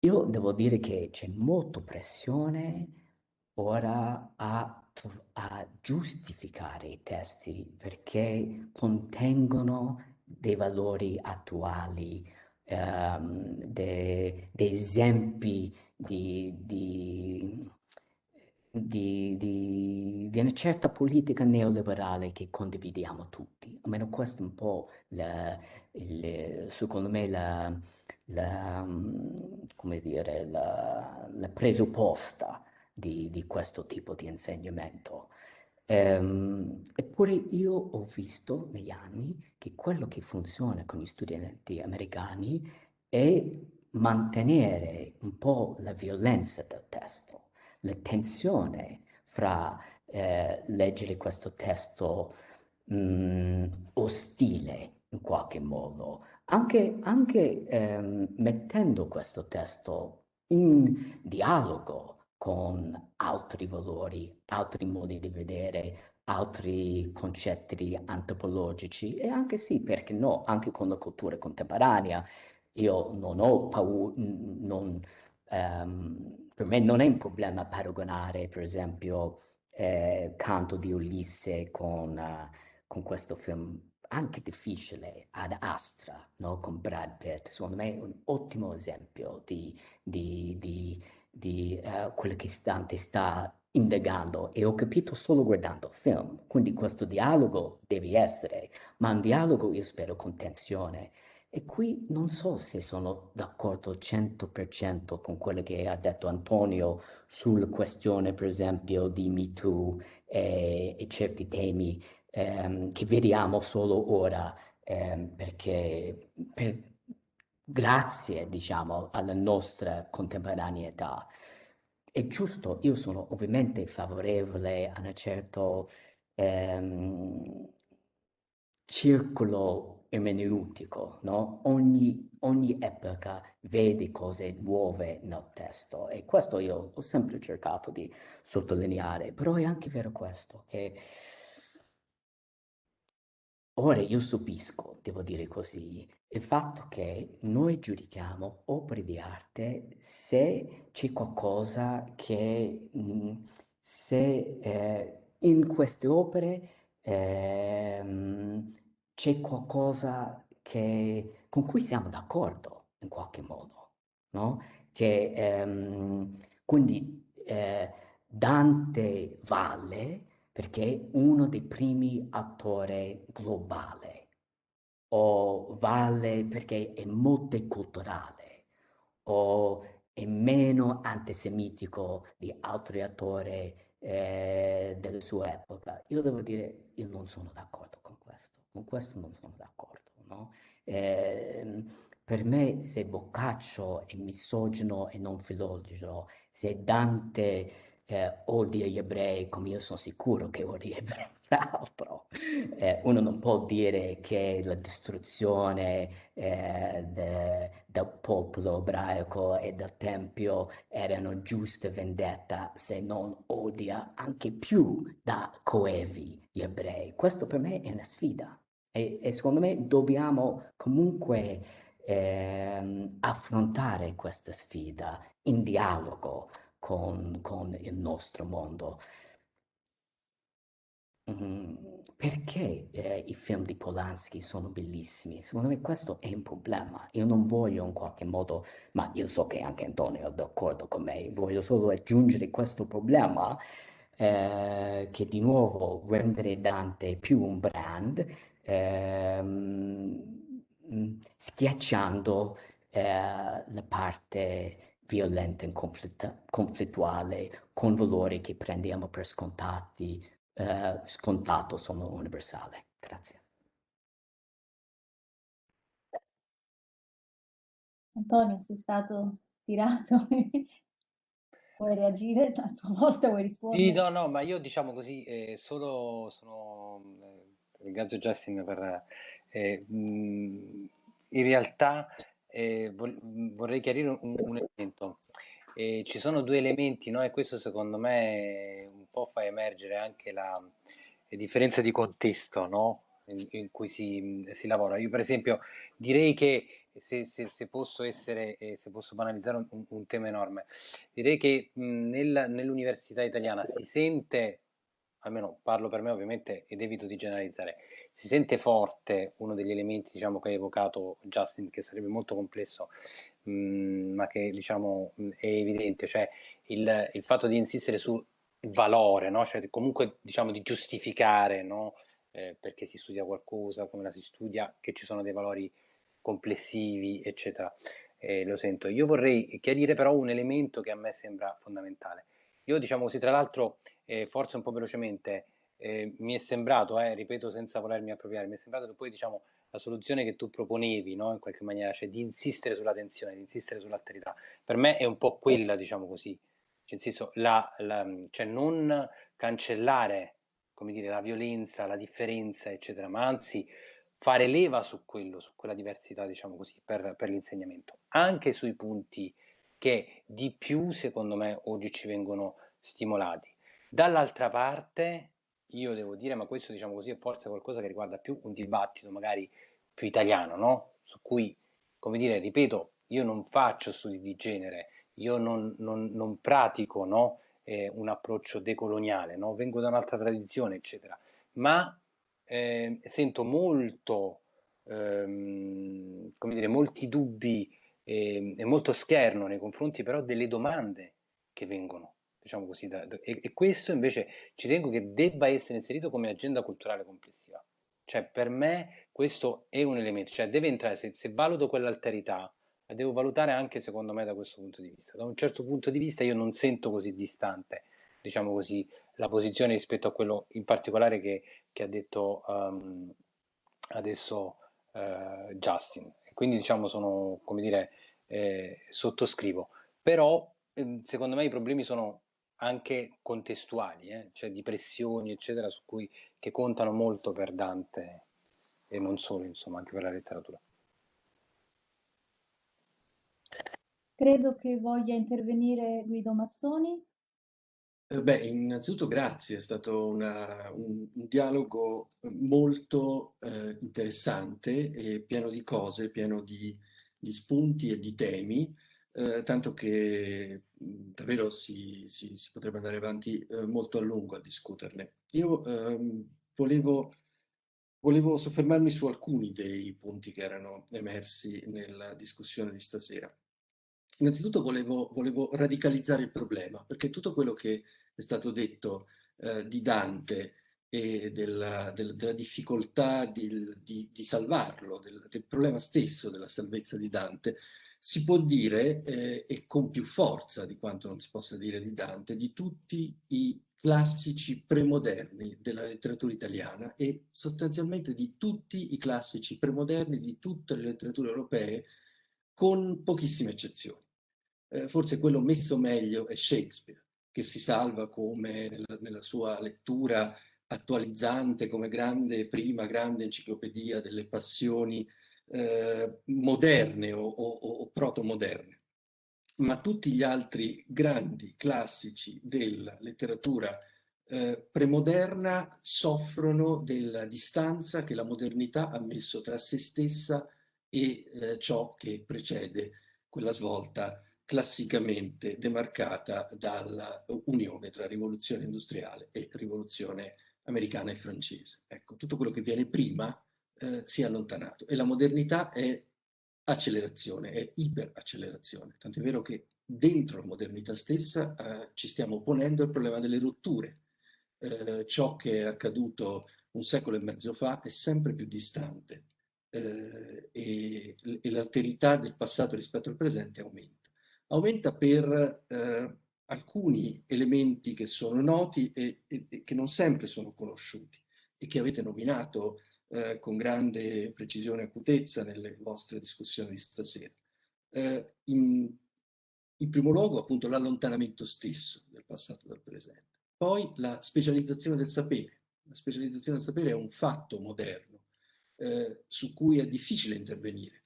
Io devo dire che c'è molta pressione ora a, a giustificare i testi perché contengono dei valori attuali, um, dei, dei esempi di, di, di, di, di, una certa politica neoliberale che condividiamo tutti. Almeno questo è un po', la, il, secondo me, la, la, come dire, la, la presupposta di, di, questo tipo di insegnamento. Ehm, eppure io ho visto negli anni che quello che funziona con gli studenti americani è mantenere un po' la violenza del testo la tensione fra eh, leggere questo testo mh, mm, ostile in qualche modo, anche, anche ehm, mettendo questo testo in dialogo con altri valori, altri modi di vedere, altri concetti antropologici e anche sì, perché no, anche con la cultura contemporanea. Io non ho paura, non, um, per me non è un problema paragonare, per esempio, eh, Canto di Ulisse con, uh, con, questo film anche difficile, Ad Astra, no? con Brad Pitt. Secondo me è un ottimo esempio di, di, di, di uh, quello che Dante sta indagando e ho capito solo guardando il film. Quindi questo dialogo deve essere, ma un dialogo io spero con tensione e qui non so se sono d'accordo 100% con quello che ha detto Antonio sulla questione, per esempio, di MeToo e, e certi temi ehm, che vediamo solo ora, ehm, perché per, grazie, diciamo, alla nostra contemporaneità. È giusto, io sono ovviamente favorevole a un certo ehm, circolo ermeneutico, no? Ogni, ogni epoca vede cose nuove nel testo e questo io ho sempre cercato di sottolineare, però è anche vero questo, che ora io subisco, devo dire così, il fatto che noi giudichiamo opere di arte se c'è qualcosa che, mm, se eh, in queste opere eh, c'è qualcosa che, con cui siamo d'accordo in qualche modo, no? Che, ehm, quindi eh, Dante vale perché è uno dei primi attori globali, o vale perché è multiculturale, o è meno antisemitico di altri attori eh, della sua epoca. Io devo dire, io non sono d'accordo con questo. Non sono d'accordo. No? Eh, per me se Boccaccio è misogino e non filologico, se Dante eh, odia gli ebrei, come io sono sicuro che odia gli ebrei, l'altro, eh, uno non può dire che la distruzione eh, de, del popolo ebraico e del Tempio erano giuste vendetta se non odia anche più da coevi gli ebrei. Questo per me è una sfida. E, e secondo me dobbiamo comunque eh, affrontare questa sfida in dialogo con, con il nostro mondo. Mm, perché eh, i film di Polanski sono bellissimi? Secondo me questo è un problema. Io non voglio in qualche modo, ma io so che anche Antonio è d'accordo con me, voglio solo aggiungere questo problema eh, che di nuovo rendere Dante più un brand ehm, schiacciando eh, la parte violenta e conflitt- conflittuale con valori che prendiamo per scontati eh, scontato, sono universale. Grazie. Antonio, sei stato tirato. Vuoi reagire? A tua volta vuoi rispondere? Sì, no, no, ma io diciamo così, eh, solo sono, eh, ringrazio Justin per, eh, in realtà eh, vorrei chiarire un, un elemento. Eh, ci sono due elementi, no? E questo secondo me un po' fa emergere anche la, la differenza di contesto, no? In, in cui si, si lavora. Io per esempio direi che se, se, se posso essere, eh, se posso banalizzare un, un tema enorme, direi che mh, nel, nell'università italiana si sente, almeno parlo per me ovviamente ed evito di generalizzare, si sente forte uno degli elementi diciamo, che ha evocato Justin, che sarebbe molto complesso, mh, ma che diciamo, è evidente, cioè il, il fatto di insistere sul valore, no? cioè comunque diciamo, di giustificare no? eh, perché si studia qualcosa, come la si studia, che ci sono dei valori complessivi, eccetera. Eh, lo sento. Io vorrei chiarire però un elemento che a me sembra fondamentale. Io diciamo così, tra l'altro, eh, forse un po' velocemente, eh, mi è sembrato, eh, ripeto senza volermi appropriare, mi è sembrato che poi diciamo la soluzione che tu proponevi, no, in qualche maniera, cioè di insistere sulla tensione, di insistere sull'alterità, per me è un po' quella, diciamo così, cioè, senso, la, la, cioè non cancellare, come dire, la violenza, la differenza, eccetera, ma anzi fare leva su quello, su quella diversità, diciamo così, per, per l'insegnamento, anche sui punti che di più, secondo me, oggi ci vengono stimolati. Dall'altra parte, io devo dire, ma questo, diciamo così, è forse qualcosa che riguarda più un dibattito magari più italiano, no? Su cui, come dire, ripeto, io non faccio studi di genere, io non, non, non pratico, no? eh, un approccio decoloniale, no? Vengo da un'altra tradizione, eccetera, ma eh, sento molto, ehm, come dire, molti dubbi eh, e molto scherno nei confronti però delle domande che vengono, diciamo così, da, da, e, e, questo invece ci tengo che debba essere inserito come agenda culturale complessiva. Cioè per me questo è un elemento, cioè deve entrare, se, se valuto quell'alterità, la devo valutare anche secondo me da questo punto di vista. Da un certo punto di vista io non sento così distante, diciamo così, la posizione rispetto a quello in particolare che, che ha detto um, adesso uh, Justin. Quindi diciamo sono, come dire, eh, sottoscrivo. Però eh, secondo me i problemi sono anche contestuali, eh? cioè di pressioni, eccetera, su cui, che contano molto per Dante e non solo, insomma, anche per la letteratura. Credo che voglia intervenire Guido Mazzoni. Eh, beh, innanzitutto grazie, è stato una, un, un, dialogo molto eh, interessante e pieno di cose, pieno di, di spunti e di temi, eh, tanto che davvero si, si, si, potrebbe andare avanti eh, molto a lungo a discuterne. Io ehm, volevo, volevo soffermarmi su alcuni dei punti che erano emersi nella discussione di stasera. Innanzitutto volevo, volevo, radicalizzare il problema, perché tutto quello che è stato detto eh, di Dante e della, del, della difficoltà di, di, di salvarlo, del, del, problema stesso della salvezza di Dante, si può dire, eh, e con più forza di quanto non si possa dire di Dante, di tutti i classici premoderni della letteratura italiana e sostanzialmente di tutti i classici premoderni di tutte le letterature europee, con pochissime eccezioni eh, forse quello messo meglio è Shakespeare, che si salva come nella, nella sua lettura attualizzante come grande, prima grande enciclopedia delle passioni eh, moderne o, o, o proto-moderne. Ma tutti gli altri grandi classici della letteratura eh, premoderna soffrono della distanza che la modernità ha messo tra se stessa e eh, ciò che precede quella svolta classicamente demarcata dalla unione tra rivoluzione industriale e rivoluzione americana e francese. Ecco, tutto quello che viene prima eh, si è allontanato e la modernità è accelerazione, è iperaccelerazione, tanto è vero che dentro la modernità stessa eh, ci stiamo ponendo il problema delle rotture. Eh, ciò che è accaduto un secolo e mezzo fa è sempre più distante eh, e, e l'alterità del passato rispetto al presente aumenta aumenta per eh, alcuni elementi che sono noti e, e, e, che non sempre sono conosciuti e che avete nominato eh, con grande precisione e acutezza nelle vostre discussioni di stasera. Eh, in, in primo luogo appunto l'allontanamento stesso del passato dal presente, poi la specializzazione del sapere. La specializzazione del sapere è un fatto moderno eh, su cui è difficile intervenire.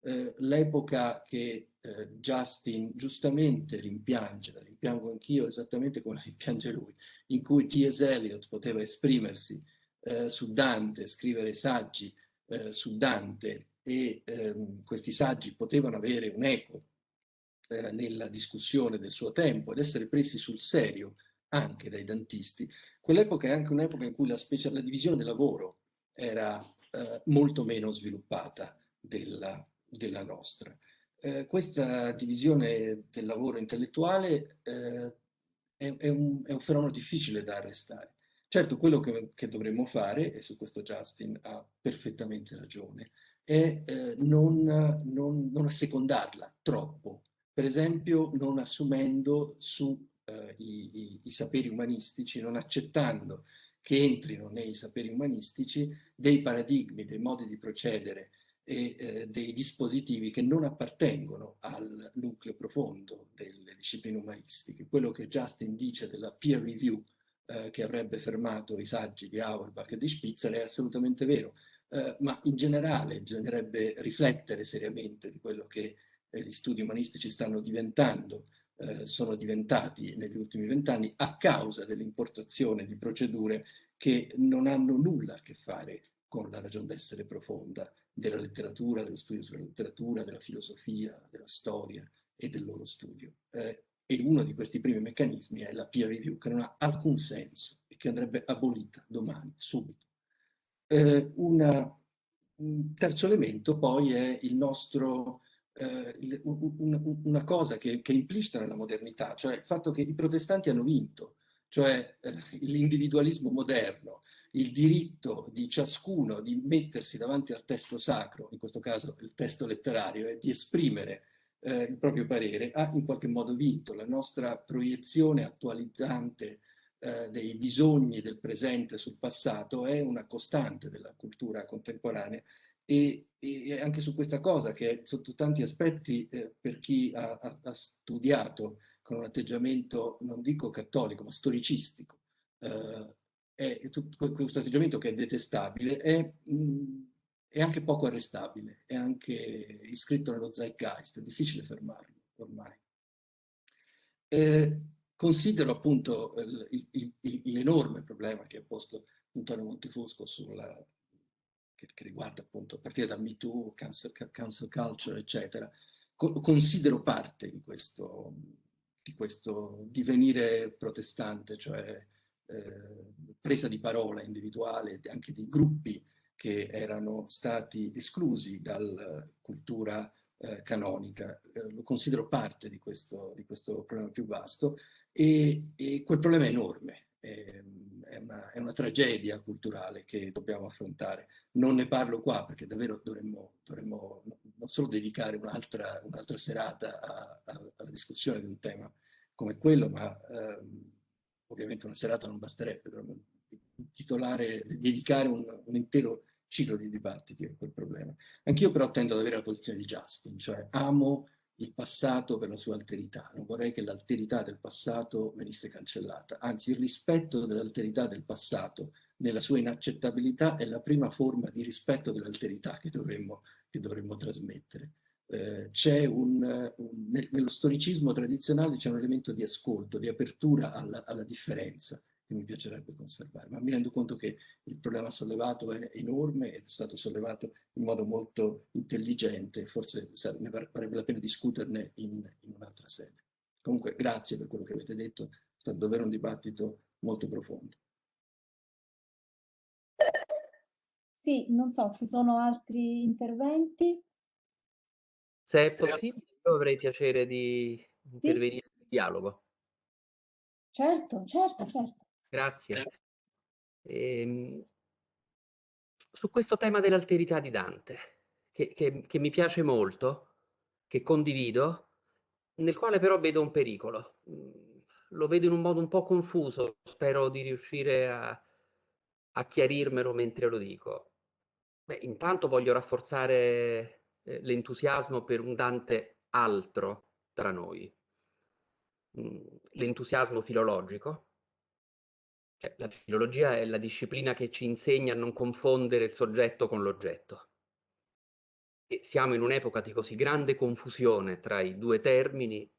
Eh, l'epoca che eh, Justin giustamente rimpiange, la rimpiango anch'io esattamente come la rimpiange lui, in cui T.S. Eliot poteva esprimersi eh, su Dante, scrivere saggi eh, su Dante e ehm, questi saggi potevano avere un eco eh, nella discussione del suo tempo ed essere presi sul serio anche dai dantisti, quell'epoca è anche un'epoca in cui la, la, divisione del lavoro era eh, molto meno sviluppata della, della nostra. Eh, questa divisione del lavoro intellettuale eh, è, è, un, è, un, fenomeno difficile da arrestare. Certo, quello che, che, dovremmo fare, e su questo Justin ha perfettamente ragione, è eh, non, non, non assecondarla troppo, per esempio non assumendo su eh, i, i, saperi umanistici, non accettando che entrino nei saperi umanistici dei paradigmi, dei modi di procedere e eh, dei dispositivi che non appartengono al nucleo profondo delle discipline umanistiche. Quello che Justin dice della peer review eh, che avrebbe fermato i saggi di Auerbach e di Spitzer è assolutamente vero, eh, ma in generale bisognerebbe riflettere seriamente di quello che eh, gli studi umanistici stanno diventando, eh, sono diventati negli ultimi vent'anni a causa dell'importazione di procedure che non hanno nulla a che fare con la ragion d'essere profonda della letteratura, dello studio sulla letteratura, della filosofia, della storia e del loro studio. Eh, e uno di questi primi meccanismi è la peer review, che non ha alcun senso e che andrebbe abolita domani, subito. Eh, una, un terzo elemento poi è il nostro eh, una, una cosa che, che, è implicita nella modernità, cioè il fatto che i protestanti hanno vinto, cioè eh, l'individualismo moderno, il diritto di ciascuno di mettersi davanti al testo sacro, in questo caso il testo letterario, e di esprimere eh, il proprio parere, ha in qualche modo vinto. La nostra proiezione attualizzante eh, dei bisogni del presente sul passato è una costante della cultura contemporanea e, e, anche su questa cosa che sotto tanti aspetti eh, per chi ha, ha, ha, studiato con un atteggiamento non dico cattolico ma storicistico. Eh, è questo atteggiamento che è detestabile è, mh, è, anche poco arrestabile è anche iscritto nello zeitgeist è difficile fermarlo ormai. Eh, considero appunto l'enorme problema che ha posto Antonio Montefusco sulla che, riguarda appunto a partire dal Me Too, cancel, cancel culture, eccetera, co considero parte di questo, di questo divenire protestante, cioè eh, presa di parola individuale anche di gruppi che erano stati esclusi dalla cultura eh, canonica. Eh, lo considero parte di questo, di questo problema più vasto e, e quel problema è enorme. È una, è una, tragedia culturale che dobbiamo affrontare. Non ne parlo qua perché davvero dovremmo, dovremmo non solo dedicare un'altra un serata a, a, alla discussione di un tema come quello, ma ehm, ovviamente una serata non basterebbe, dovremmo titolare, dedicare un, un intero ciclo di dibattiti a quel problema. Anch'io però tendo ad avere la posizione di Justin, cioè amo il passato per la sua alterità. Non vorrei che l'alterità del passato venisse cancellata, anzi il rispetto dell'alterità del passato nella sua inaccettabilità è la prima forma di rispetto dell'alterità che che dovremmo trasmettere. Eh, un, un, nello storicismo tradizionale c'è un elemento di ascolto, di apertura alla, alla differenza, che mi piacerebbe conservare, ma mi rendo conto che il problema sollevato è enorme ed è stato sollevato in modo molto intelligente, forse ne varrebbe la pena discuterne in, in un'altra sede. Comunque grazie per quello che avete detto, è stato davvero un dibattito molto profondo. Sì, non so, ci sono altri interventi? Se è possibile, io avrei piacere di intervenire sì? in dialogo. Certo, certo, certo. Grazie. Ehm, su questo tema dell'alterità di Dante, che, che, che mi piace molto, che condivido, nel quale però vedo un pericolo. Mm, lo vedo in un modo un po' confuso, spero di riuscire a, a chiarirmelo mentre lo dico. Beh, intanto voglio rafforzare eh, l'entusiasmo per un Dante altro tra noi. Mm, l'entusiasmo filologico. Cioè, la filologia è la disciplina che ci insegna a non confondere il soggetto con l'oggetto. E siamo in un'epoca di così grande confusione tra i due termini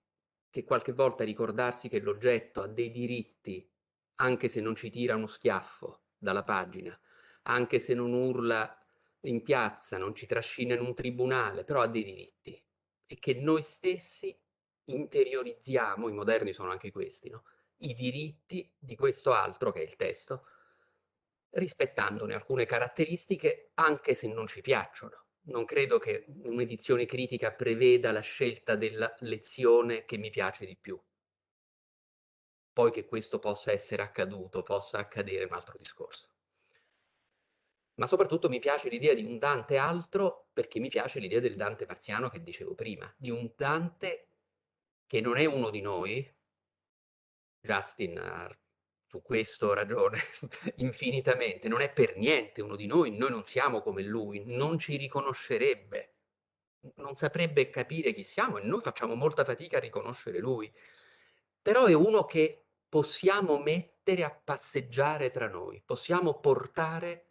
che qualche volta ricordarsi che l'oggetto ha dei diritti, anche se non ci tira uno schiaffo dalla pagina, anche se non urla in piazza, non ci trascina in un tribunale, però ha dei diritti e che noi stessi interiorizziamo, i moderni sono anche questi, no? I diritti di questo altro che è il testo, rispettandone alcune caratteristiche anche se non ci piacciono. Non credo che un'edizione critica preveda la scelta della lezione che mi piace di più. Poi che questo possa essere accaduto, possa accadere, un altro discorso. Ma soprattutto mi piace l'idea di un Dante altro perché mi piace l'idea del Dante marziano che dicevo prima, di un Dante che non è uno di noi, Justin ha su questo ragione infinitamente, non è per niente uno di noi, noi non siamo come lui, non ci riconoscerebbe, non saprebbe capire chi siamo e noi facciamo molta fatica a riconoscere lui, però è uno che possiamo mettere a passeggiare tra noi, possiamo portare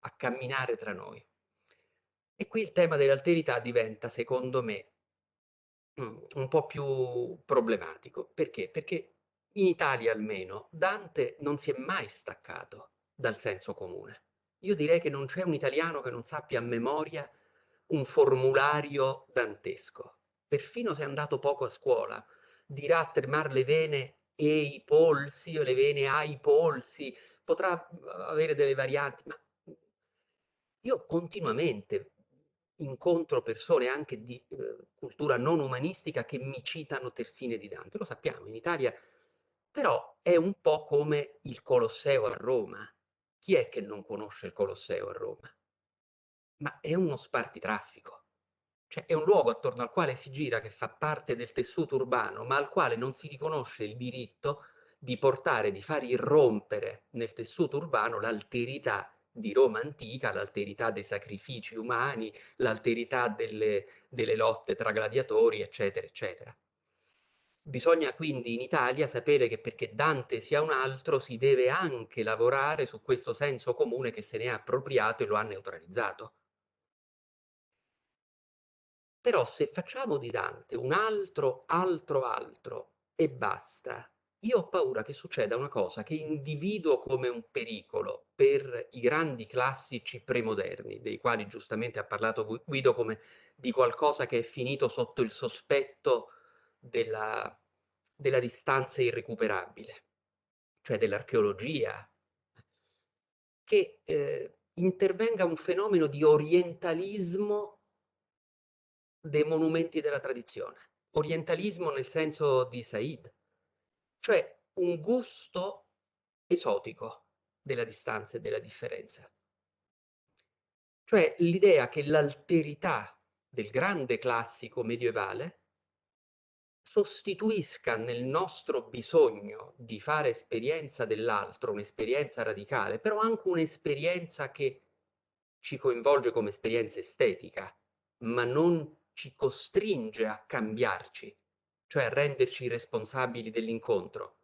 a camminare tra noi. E qui il tema dell'alterità diventa, secondo me, un po' più problematico. Perché? Perché in Italia almeno Dante non si è mai staccato dal senso comune. Io direi che non c'è un italiano che non sappia a memoria un formulario dantesco. Perfino se è andato poco a scuola, dirà tremare le vene e i polsi o le vene ai polsi, potrà avere delle varianti, ma io continuamente incontro persone anche di eh, cultura non umanistica che mi citano terzine di Dante, lo sappiamo, in Italia però è un po' come il Colosseo a Roma. Chi è che non conosce il Colosseo a Roma? Ma è uno spartitraffico. Cioè è un luogo attorno al quale si gira che fa parte del tessuto urbano, ma al quale non si riconosce il diritto di portare, di far irrompere nel tessuto urbano l'alterità di Roma antica, l'alterità dei sacrifici umani, l'alterità delle, delle lotte tra gladiatori, eccetera, eccetera. Bisogna quindi in Italia sapere che perché Dante sia un altro si deve anche lavorare su questo senso comune che se ne è appropriato e lo ha neutralizzato. Però se facciamo di Dante un altro, altro, altro e basta, io ho paura che succeda una cosa che individuo come un pericolo per i grandi classici premoderni, dei quali giustamente ha parlato Guido come di qualcosa che è finito sotto il sospetto della, della distanza irrecuperabile, cioè dell'archeologia, che eh, intervenga un fenomeno di orientalismo dei monumenti della tradizione. Orientalismo nel senso di Said, cioè un gusto esotico della distanza e della differenza. Cioè l'idea che l'alterità del grande classico medievale sostituisca nel nostro bisogno di fare esperienza dell'altro, un'esperienza radicale, però anche un'esperienza che ci coinvolge come esperienza estetica, ma non ci costringe a cambiarci, cioè a renderci responsabili dell'incontro.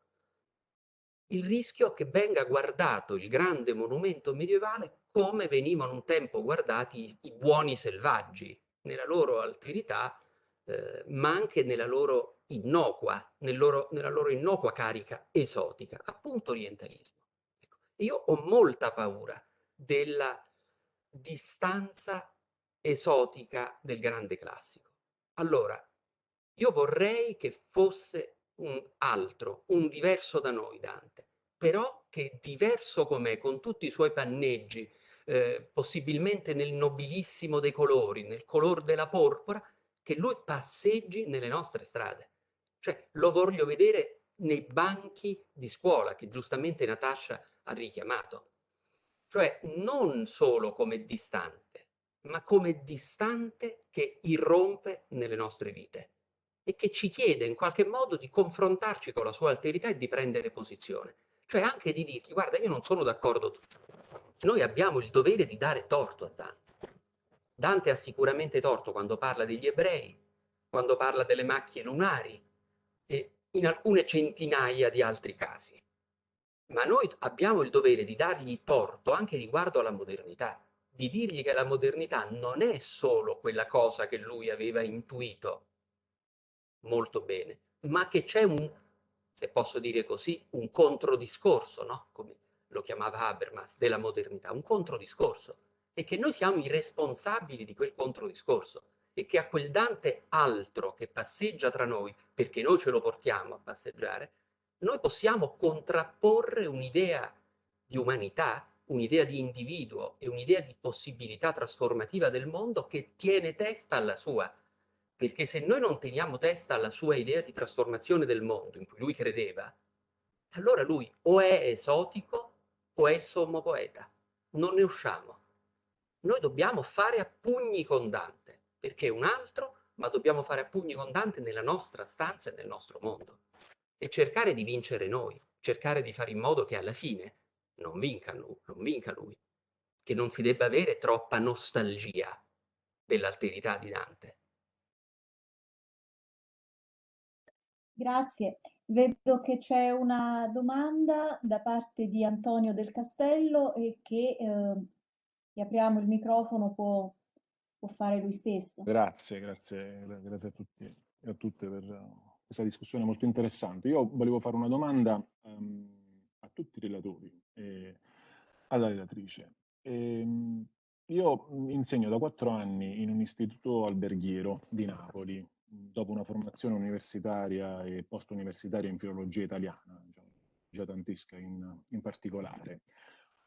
Il rischio è che venga guardato il grande monumento medievale come venivano un tempo guardati i buoni selvaggi, nella loro alterità, eh, ma anche nella loro innocua, nel loro, nella loro innocua carica esotica, appunto orientalismo. Ecco, io ho molta paura della distanza esotica del grande classico. Allora, io vorrei che fosse un altro, un diverso da noi Dante, però che diverso com'è, con tutti i suoi panneggi, eh, possibilmente nel nobilissimo dei colori, nel color della porpora, che lui passeggi nelle nostre strade. Cioè, lo voglio vedere nei banchi di scuola, che giustamente Natascia ha richiamato. Cioè, non solo come distante, ma come distante che irrompe nelle nostre vite. e che ci chiede in qualche modo di confrontarci con la sua alterità e di prendere posizione. Cioè anche di dirgli, guarda, io non sono d'accordo. Noi abbiamo il dovere di dare torto a Dante. Dante ha sicuramente torto quando parla degli ebrei, quando parla delle macchie lunari e in alcune centinaia di altri casi. Ma noi abbiamo il dovere di dargli torto anche riguardo alla modernità, di dirgli che la modernità non è solo quella cosa che lui aveva intuito molto bene, ma che c'è un, se posso dire così, un controdiscorso, no? come lo chiamava Habermas, della modernità, un controdiscorso, e che noi siamo i responsabili di quel controdiscorso e che a quel Dante altro che passeggia tra noi, perché noi ce lo portiamo a passeggiare, noi possiamo contrapporre un'idea di umanità, un'idea di individuo e un'idea di possibilità trasformativa del mondo che tiene testa alla sua. Perché se noi non teniamo testa alla sua idea di trasformazione del mondo in cui lui credeva, allora lui o è esotico o è sommo poeta. Non ne usciamo. Noi dobbiamo fare a pugni con Dante, perché è un altro, ma dobbiamo fare a pugni con Dante nella nostra stanza e nel nostro mondo e cercare di vincere noi, cercare di fare in modo che alla fine non vinca lui, non vinca lui che non si debba avere troppa nostalgia dell'alterità di Dante. Grazie. Vedo che c'è una domanda da parte di Antonio del Castello e che eh, apriamo il microfono, può, può, fare lui stesso. Grazie, grazie, grazie a tutti e a tutte per questa discussione molto interessante. Io volevo fare una domanda um, a tutti i relatori e alla relatrice. E, um, io insegno da quattro anni in un istituto alberghiero di Napoli, dopo una formazione universitaria e post-universitaria in filologia italiana, diciamo, già in, in particolare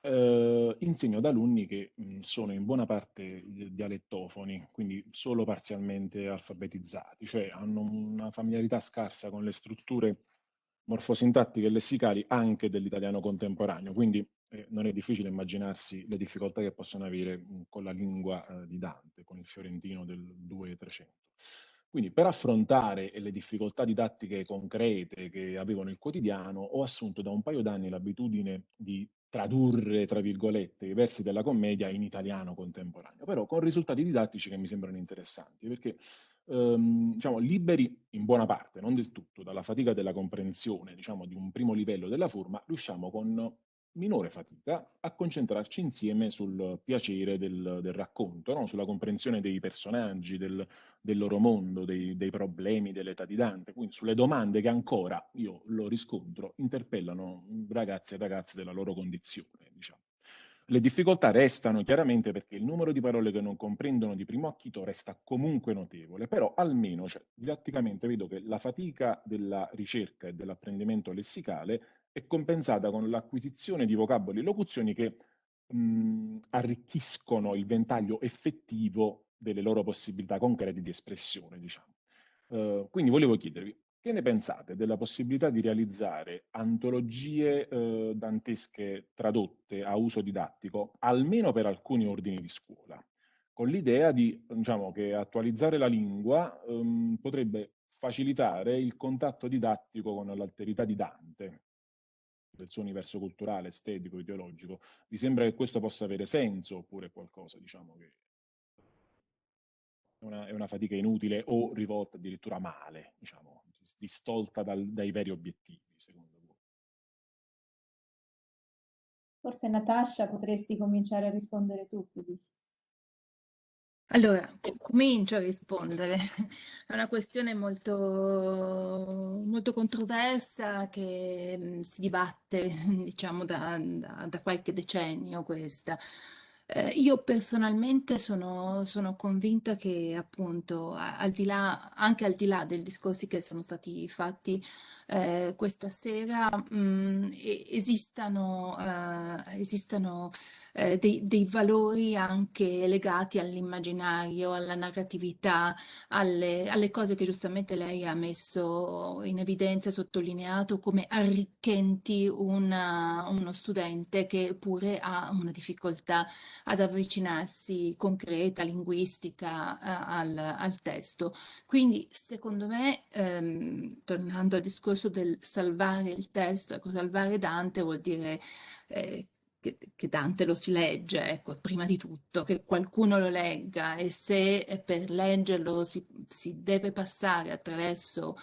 eh, insegno ad alunni che mh, sono in buona parte dialettofoni, quindi solo parzialmente alfabetizzati, cioè hanno una familiarità scarsa con le strutture morfosintattiche e lessicali anche dell'italiano contemporaneo, quindi eh, non è difficile immaginarsi le difficoltà che possono avere mh, con la lingua eh, di Dante, con il fiorentino del 2-300. Quindi per affrontare le difficoltà didattiche concrete che avevo nel quotidiano ho assunto da un paio d'anni l'abitudine di tradurre, tra virgolette, i versi della commedia in italiano contemporaneo, però con risultati didattici che mi sembrano interessanti, perché ehm, diciamo, liberi in buona parte, non del tutto, dalla fatica della comprensione diciamo, di un primo livello della forma, riusciamo con minore fatica a concentrarci insieme sul piacere del, del racconto, no? sulla comprensione dei personaggi, del, del loro mondo, dei, dei, problemi dell'età di Dante, quindi sulle domande che ancora, io lo riscontro, interpellano ragazzi e ragazze della loro condizione. Diciamo. Le difficoltà restano chiaramente perché il numero di parole che non comprendono di primo acchito resta comunque notevole, però almeno cioè, didatticamente vedo che la fatica della ricerca e dell'apprendimento lessicale è compensata con l'acquisizione di vocaboli e locuzioni che mh, arricchiscono il ventaglio effettivo delle loro possibilità concrete di espressione, diciamo. Uh, quindi volevo chiedervi, che ne pensate della possibilità di realizzare antologie uh, dantesche tradotte a uso didattico, almeno per alcuni ordini di scuola, con l'idea di, diciamo, che attualizzare la lingua um, potrebbe facilitare il contatto didattico con l'alterità di Dante, del suo universo culturale, estetico, ideologico, vi sembra che questo possa avere senso oppure qualcosa, diciamo, che è una, è una fatica inutile o rivolta addirittura male, diciamo, distolta dal, dai veri obiettivi, secondo voi? Forse Natascia potresti cominciare a rispondere tu, Felice. Allora, comincio a rispondere. È una questione molto, molto controversa che mh, si dibatte, diciamo, da, da- da qualche decennio questa. Eh, io personalmente sono, sono convinta che appunto al di là, anche al di là dei discorsi che sono stati fatti eh, questa sera mh, mm, esistano, eh, esistano eh, dei, dei, valori anche legati all'immaginario, alla narratività, alle, alle, cose che giustamente lei ha messo in evidenza, sottolineato come arricchenti una, uno studente che pure ha una difficoltà ad avvicinarsi concreta, linguistica eh, al, al, testo. Quindi secondo me, ehm, tornando al discorso del salvare il testo, ecco, salvare Dante vuol dire eh, che, che, Dante lo si legge, ecco, prima di tutto, che qualcuno lo legga e se per leggerlo si, si deve passare attraverso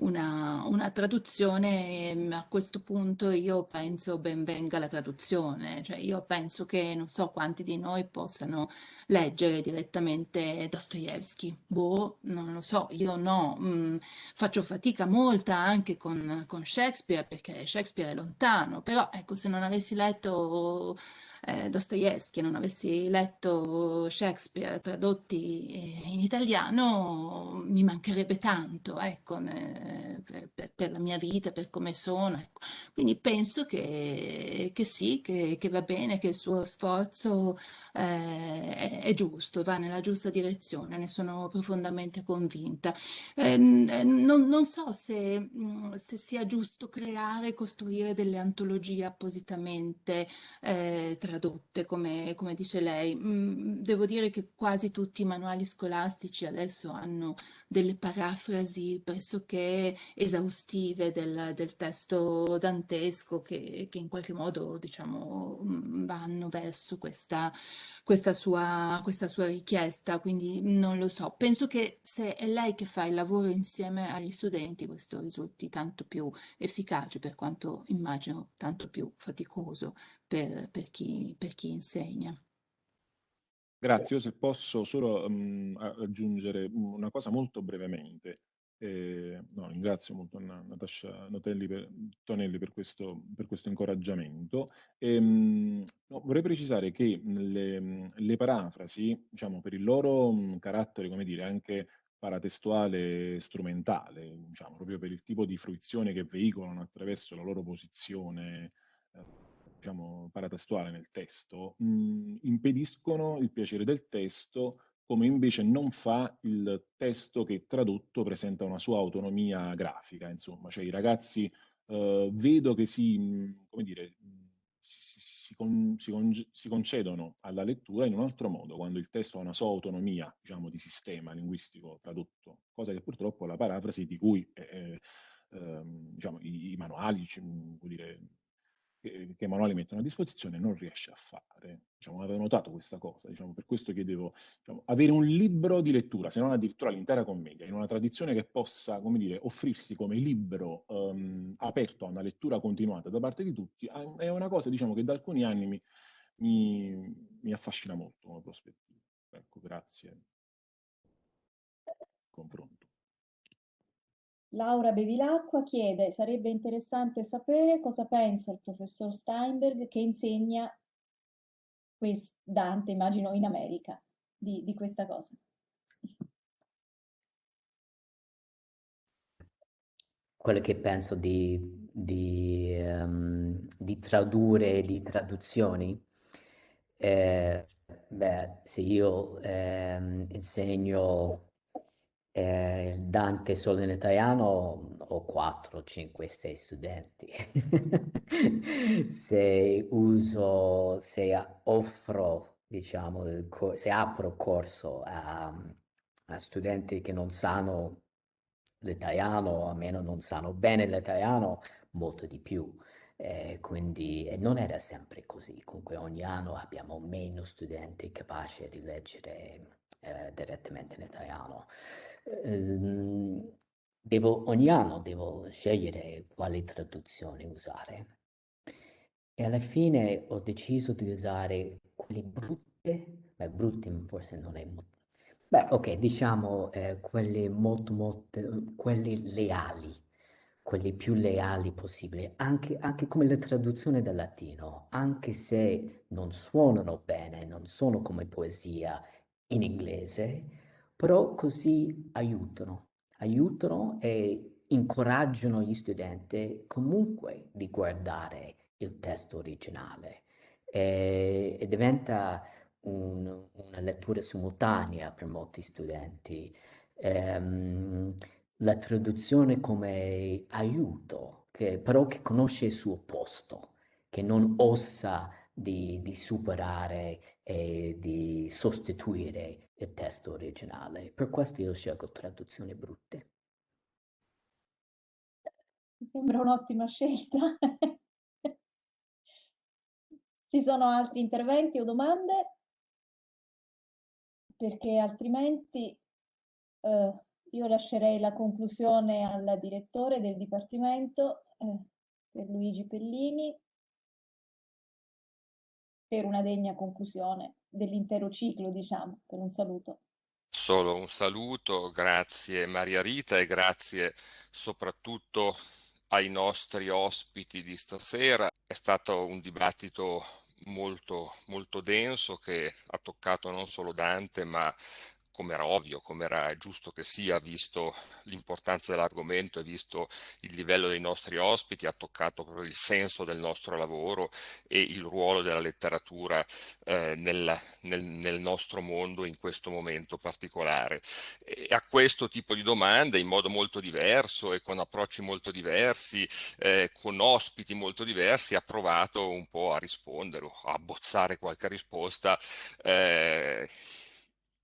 una, una traduzione, ehm, a questo punto io penso ben venga la traduzione, cioè io penso che non so quanti di noi possano leggere direttamente Dostoevsky, boh, non lo so, io no, mm, faccio fatica molta anche con, con Shakespeare perché Shakespeare è lontano, però ecco se non avessi letto eh, Dostoevsky, non avessi letto Shakespeare tradotti eh, in italiano, mi mancherebbe tanto, ecco, ne, per, per, la mia vita, per come sono. Ecco. Quindi penso che, che sì, che, che, va bene, che il suo sforzo eh, è, è, giusto, va nella giusta direzione, ne sono profondamente convinta. Ehm, non, non, so se, mm, se, sia giusto creare, costruire delle antologie appositamente eh, tradotte, come, come dice lei. Mm, devo dire che quasi tutti i manuali scolastici adesso hanno delle parafrasi pressoché esaustive del, del testo dantesco che, che, in qualche modo diciamo, mm, vanno verso questa, questa, sua, questa sua richiesta, quindi non lo so. Penso che se è lei che fa il lavoro insieme agli studenti questo risulti tanto più efficace per quanto immagino tanto più faticoso per, per, chi, per chi insegna. Grazie, io se posso solo um, aggiungere una cosa molto brevemente. Eh, no, ringrazio molto Natascia Notelli per, Tonelli per questo, per questo incoraggiamento. E, um, no, vorrei precisare che le, le parafrasi, diciamo, per il loro um, carattere, come dire, anche paratestuale strumentale, diciamo, proprio per il tipo di fruizione che veicolano attraverso la loro posizione eh, diciamo, paratestuale nel testo, mh, mhmm, impediscono il piacere del testo come invece non fa il testo che tradotto presenta una sua autonomia grafica, insomma, cioè i ragazzi eh, vedo che si, mhmm, come dire, si, si, si, con, si, concedono alla lettura in un altro modo, quando il testo ha una sua autonomia, diciamo, di sistema linguistico tradotto, cosa che purtroppo la parafrasi di cui eh, eh, diciamo, i, i manuali, cioè, dire, che, che i manuali mettono a disposizione non riesce a fare. Diciamo, avevo notato questa cosa, diciamo, per questo chiedevo diciamo, avere un libro di lettura, se non addirittura l'intera commedia, in una tradizione che possa, come dire, offrirsi come libro um, aperto a una lettura continuata da parte di tutti, è una cosa, diciamo, che da alcuni anni mi, mi, mi affascina molto come prospettiva. Ecco, grazie. Confronto. Laura Bevilacqua chiede, sarebbe interessante sapere cosa pensa il professor Steinberg che insegna Dante, immagino in America, di, di questa cosa. Quello che penso di, di, um, di tradurre, di traduzioni, eh, beh, se io eh, insegno eh, Dante solo in italiano ho 4, 5, 6 studenti. se uso, se offro, diciamo, se apro corso a, a studenti che non sanno l'italiano, almeno non sanno bene l'italiano, molto di più. Eh, quindi non era sempre così, comunque ogni anno abbiamo meno studenti capaci di leggere eh, direttamente in italiano. Ehm, devo, ogni anno devo scegliere quali traduzioni usare. E alla fine ho deciso di usare quelle brutte, beh, brutte forse non è molto, beh, ok, diciamo eh, quelle molto, molto, quelle leali, quelle più leali possibili, anche, anche come la traduzione dal latino, anche se non suonano bene, non sono come poesia in inglese, però così aiutano, aiutano e incoraggiano gli studenti comunque di guardare il testo originale e, e diventa un, una lettura simultanea per molti studenti. Ehm, la traduzione come aiuto, che, però che conosce il suo posto, che non osa di, di superare e di sostituire il testo originale. Per questo io scelgo traduzioni brutte. Mi sembra un'ottima scelta. Ci sono altri interventi o domande? Perché altrimenti eh, io lascerei la conclusione al direttore del Dipartimento, eh, per Luigi Pellini, per una degna conclusione dell'intero ciclo, diciamo, per un saluto. Solo un saluto, grazie Maria Rita e grazie soprattutto ai nostri ospiti di stasera. È stato un dibattito molto, molto denso che ha toccato non solo Dante, ma come era ovvio, come era giusto che sia, visto l'importanza dell'argomento e visto il livello dei nostri ospiti, ha toccato proprio il senso del nostro lavoro e il ruolo della letteratura eh, nel, nel, nel, nostro mondo in questo momento particolare. E a questo tipo di domande, in modo molto diverso e con approcci molto diversi, eh, con ospiti molto diversi, ha provato un po' a rispondere o a bozzare qualche risposta. Eh,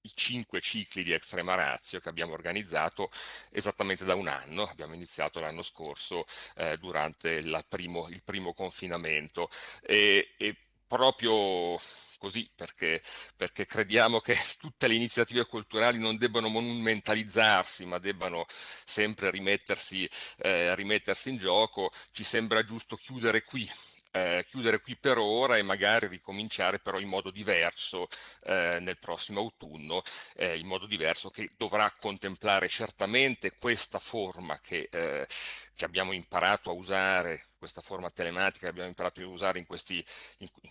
i cinque cicli di Extrema Ratio che abbiamo organizzato esattamente da un anno, abbiamo iniziato l'anno scorso eh, durante primo, il primo confinamento. E, e proprio così perché, perché, crediamo che tutte le iniziative culturali non debbano monumentalizzarsi ma debbano sempre rimettersi, eh, rimettersi in gioco, ci sembra giusto chiudere qui eh, chiudere qui per ora e magari ricominciare però in modo diverso eh, nel prossimo autunno, eh, in modo diverso che dovrà contemplare certamente questa forma che, eh, che abbiamo imparato a usare questa forma telematica che abbiamo imparato a usare in,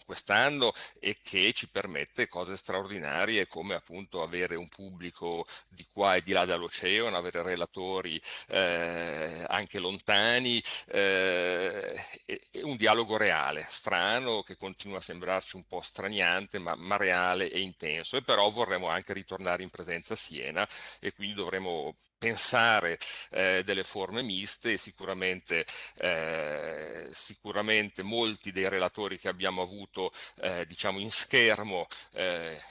quest'anno e che ci permette cose straordinarie come appunto avere un pubblico di qua e di là dall'oceano, avere relatori eh, anche lontani eh, e, e, un dialogo reale, strano, che continua a sembrarci un po' straniante ma, ma reale e intenso. E però vorremmo anche ritornare in presenza a Siena e quindi dovremo pensare eh, delle forme miste e sicuramente, eh, sicuramente molti dei relatori che abbiamo avuto eh, diciamo in schermo eh,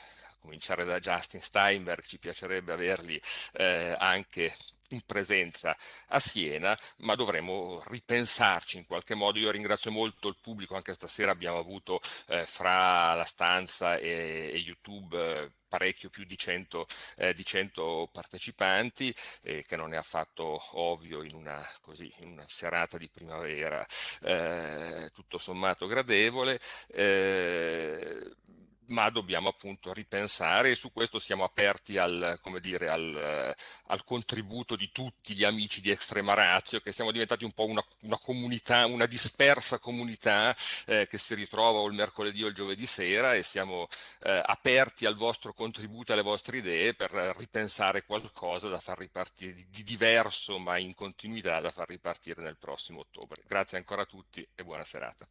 cominciare da Justin Steinberg, ci piacerebbe averli eh, anche in presenza a Siena, ma dovremo ripensarci in qualche modo. Io ringrazio molto il pubblico, anche stasera abbiamo avuto eh, fra la stanza e, e YouTube eh, parecchio più di 100, eh, di 100 partecipanti, eh, che non è affatto ovvio in una, così, in una serata di primavera eh, tutto sommato gradevole. Ma dobbiamo appunto ripensare e su questo siamo aperti al, dire, al, al, contributo di tutti gli amici di Extrema Ratio, che siamo diventati un po' una, una comunità, una dispersa comunità eh, che si ritrova o il mercoledì o il giovedì sera e siamo eh, aperti al vostro contributo, alle vostre idee per ripensare qualcosa da far ripartire, di diverso ma in continuità da far ripartire nel prossimo ottobre. Grazie ancora a tutti e buona serata.